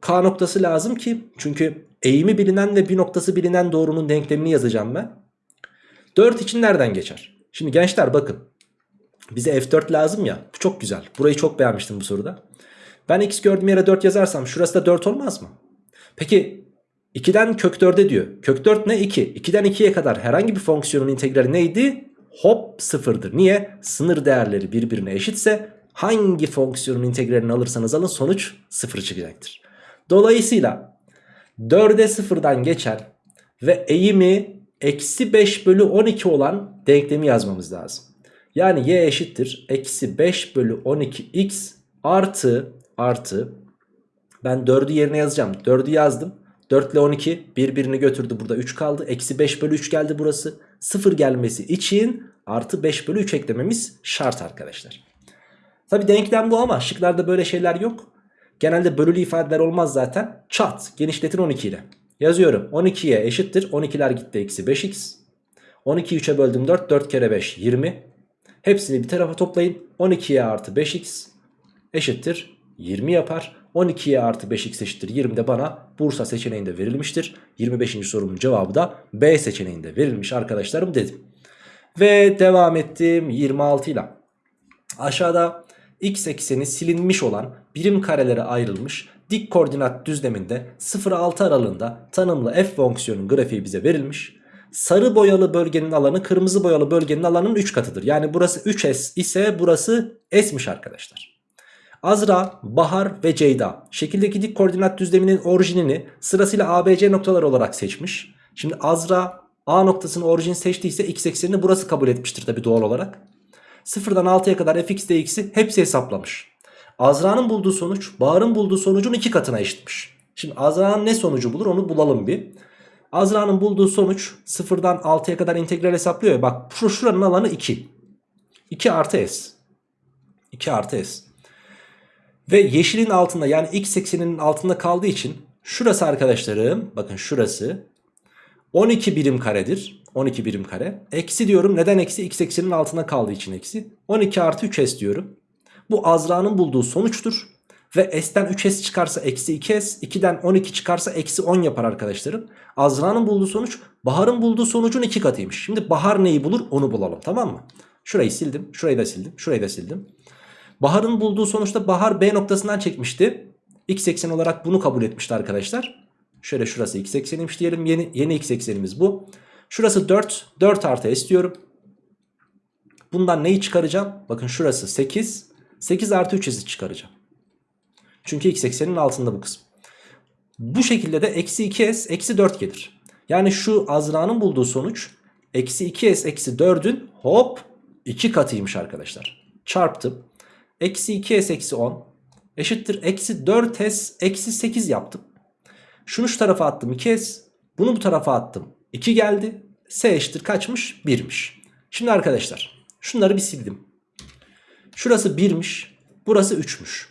K noktası lazım ki çünkü eğimi bilinen ve bir noktası bilinen doğrunun denklemini yazacağım ben. 4 için nereden geçer? Şimdi gençler bakın. Bize F4 lazım ya. Bu çok güzel. Burayı çok beğenmiştim bu soruda. Ben x gördüğüm yere 4 yazarsam şurası da 4 olmaz mı? Peki 2'den kök 4'e diyor. Kök 4 ne? 2. 2'den 2'ye kadar herhangi bir fonksiyonun integrali neydi? Hop sıfırdır. Niye? Sınır değerleri birbirine eşitse hangi fonksiyonun integralini alırsanız alın sonuç sıfır çıkacaktır. Dolayısıyla 4'e sıfırdan geçen ve eğimi eksi 5 bölü 12 olan denklemi yazmamız lazım. Yani y eşittir eksi 5 bölü 12x artı artı ben 4'ü yerine yazacağım. 4'ü yazdım. 4 ile 12 birbirini götürdü burada 3 kaldı. Eksi 5 bölü 3 geldi burası. 0 gelmesi için artı 5 bölü 3 eklememiz şart arkadaşlar. Tabi denklem bu ama şıklarda böyle şeyler yok. Genelde bölülü ifadeler olmaz zaten. Çat genişletin 12 ile. Yazıyorum 12'ye eşittir 12'ler gitti eksi 5x. 12'yi 3'e böldüm 4 4 kere 5 20. Hepsini bir tarafa toplayın 12'ye artı 5x eşittir 20 yapar. 12'ye artı 5x eşittir 20 de bana Bursa seçeneğinde verilmiştir. 25. sorumun cevabı da B seçeneğinde verilmiş arkadaşlarım dedim. Ve devam ettim 26 ile. Aşağıda x ekseni silinmiş olan birim karelere ayrılmış dik koordinat düzleminde 0-6 aralığında tanımlı f fonksiyonun grafiği bize verilmiş. Sarı boyalı bölgenin alanı kırmızı boyalı bölgenin alanının 3 katıdır. Yani burası 3s ise burası s'miş arkadaşlar. Azra, Bahar ve Ceyda şekildeki dik koordinat düzleminin orijinini sırasıyla ABC noktalar olarak seçmiş. Şimdi Azra A noktasını orijin seçtiyse x eksenini burası kabul etmiştir tabi doğal olarak. 0'dan 6'ya kadar fx dx'i hepsi hesaplamış. Azra'nın bulduğu sonuç Bahar'ın bulduğu sonucun iki katına eşitmiş. Şimdi Azra'nın ne sonucu bulur onu bulalım bir. Azra'nın bulduğu sonuç 0'dan 6'ya kadar integral hesaplıyor ya. Bak şu şuranın alanı 2. 2 artı s. 2 artı s. Ve yeşilin altında yani x ekseninin altında kaldığı için şurası arkadaşlarım bakın şurası 12 birim karedir. 12 birim kare. Eksi diyorum neden eksi? X eksenin altında kaldığı için eksi. 12 artı 3s diyorum. Bu Azra'nın bulduğu sonuçtur. Ve s'ten 3s çıkarsa eksi 2s. 2'den 12 çıkarsa eksi 10 yapar arkadaşlarım. Azra'nın bulduğu sonuç Bahar'ın bulduğu sonucun iki katıymış. Şimdi Bahar neyi bulur onu bulalım tamam mı? Şurayı sildim. Şurayı da sildim. Şurayı da sildim. Bahar'ın bulduğu sonuçta Bahar B noktasından çekmişti. X eksen olarak bunu kabul etmişti arkadaşlar. Şöyle şurası x ekseniymiş diyelim. Yeni, yeni x eksenimiz bu. Şurası 4. 4 artı s diyorum. Bundan neyi çıkaracağım? Bakın şurası 8. 8 artı 3s'i çıkaracağım. Çünkü x eksenin altında bu kısım. Bu şekilde de eksi 2s eksi 4 gelir. Yani şu Azra'nın bulduğu sonuç eksi 2s eksi 4'ün hop 2 katıymış arkadaşlar. Çarptım. Eksi 2s eksi 10 eşittir. Eksi 4s eksi 8 yaptım. Şunu şu tarafa attım 2s. Bunu bu tarafa attım. 2 geldi. S eşittir kaçmış? 1'miş. Şimdi arkadaşlar şunları bir sildim. Şurası 1'miş. Burası 3'müş.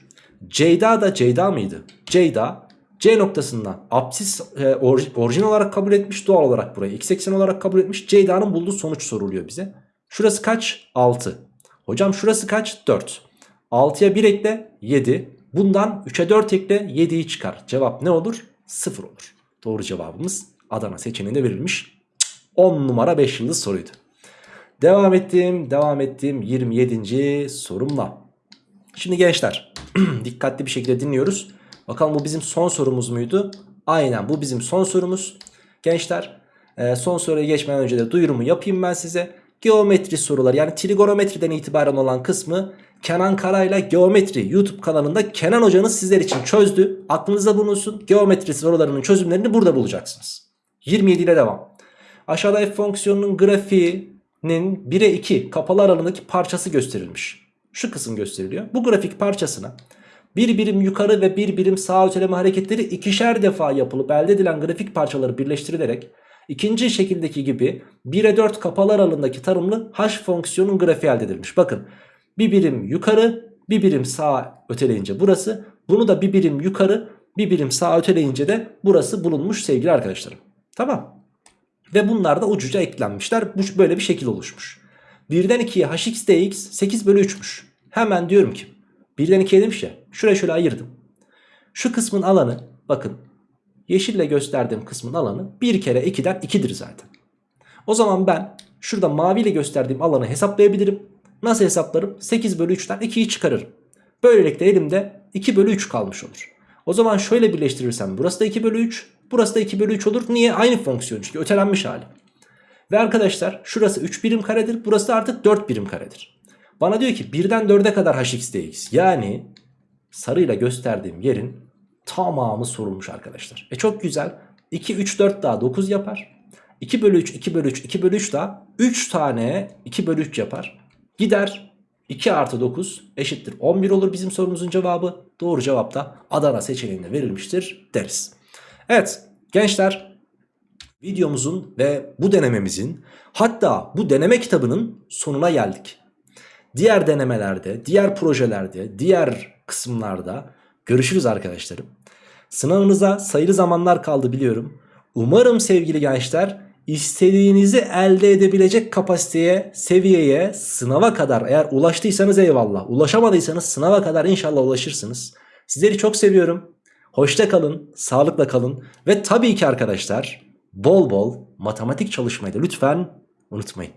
Ceyda da Ceyda mıydı? Ceyda C noktasından apsis e, or, orijin olarak kabul etmiş. Doğal olarak burayı x eksen olarak kabul etmiş. Ceyda'nın bulduğu sonuç soruluyor bize. Şurası kaç? 6. Hocam şurası kaç? 4. 6'ya 1 ekle 7. Bundan 3'e 4 ekle 7'yi çıkar. Cevap ne olur? 0 olur. Doğru cevabımız Adana seçeneğinde verilmiş. 10 numara 5 yıldız soruydu. Devam ettim. Devam ettim 27. sorumla. Şimdi gençler dikkatli bir şekilde dinliyoruz. Bakalım bu bizim son sorumuz muydu? Aynen bu bizim son sorumuz. Gençler e, son soruya geçmeden önce de duyurumu yapayım ben size. Geometri soruları yani trigonometriden itibaren olan kısmı Kenan Karayla Geometri YouTube kanalında Kenan hocanız sizler için çözdü. Aklınızda bulunsun. Geometri sorularının çözümlerini burada bulacaksınız. 27 ile devam. Aşağıda f fonksiyonunun grafiğinin 1'e 2 kapalı aralığındaki parçası gösterilmiş. Şu kısım gösteriliyor. Bu grafik parçasına bir birim yukarı ve bir birim sağ öteleme hareketleri ikişer defa yapılıp elde edilen grafik parçaları birleştirilerek ikinci şekildeki gibi 1'e 4 kapalı aralığındaki tanımlı h fonksiyonun grafiği elde edilmiş. Bakın bir birim yukarı bir birim sağ öteleyince burası. Bunu da bir birim yukarı bir birim sağ öteleyince de burası bulunmuş sevgili arkadaşlarım. Tamam. Ve bunlar da ucuca eklenmişler. Bu böyle bir şekil oluşmuş. 1'den 2'ye hx dx 8 bölü 3'müş. Hemen diyorum ki birden ikiye demiş ya şuraya şöyle ayırdım. Şu kısmın alanı bakın yeşille gösterdiğim kısmın alanı 1 kere 2'den 2'dir zaten. O zaman ben şurada maviyle gösterdiğim alanı hesaplayabilirim. Nasıl hesaplarım? 8 bölü 3'ten 2'yi çıkarırım. Böylelikle elimde 2 bölü 3 kalmış olur. O zaman şöyle birleştirirsem burası da 2 bölü 3. Burası da 2 bölü 3 olur. Niye? Aynı fonksiyon çünkü ötelenmiş hali. Ve arkadaşlar şurası 3 birim karedir. Burası da artık 4 birim karedir. Bana diyor ki 1'den 4'e kadar hx dx. Yani sarıyla gösterdiğim yerin tamamı sorulmuş arkadaşlar. E çok güzel. 2, 3, 4 daha 9 yapar. 2 bölü 3, 2 bölü 3, 2 bölü 3 daha 3 tane 2 bölü 3 yapar. Gider 2 artı 9 eşittir 11 olur bizim sorumuzun cevabı. Doğru cevap da Adana seçeneğinde verilmiştir deriz. Evet gençler videomuzun ve bu denememizin hatta bu deneme kitabının sonuna geldik. Diğer denemelerde, diğer projelerde, diğer kısımlarda görüşürüz arkadaşlarım. Sınavınıza sayılı zamanlar kaldı biliyorum. Umarım sevgili gençler istediğinizi elde edebilecek kapasiteye, seviyeye, sınava kadar eğer ulaştıysanız eyvallah. Ulaşamadıysanız sınava kadar inşallah ulaşırsınız. Sizleri çok seviyorum. Hoşça kalın, sağlıkla kalın ve tabii ki arkadaşlar bol bol matematik çalışmayı da lütfen unutmayın.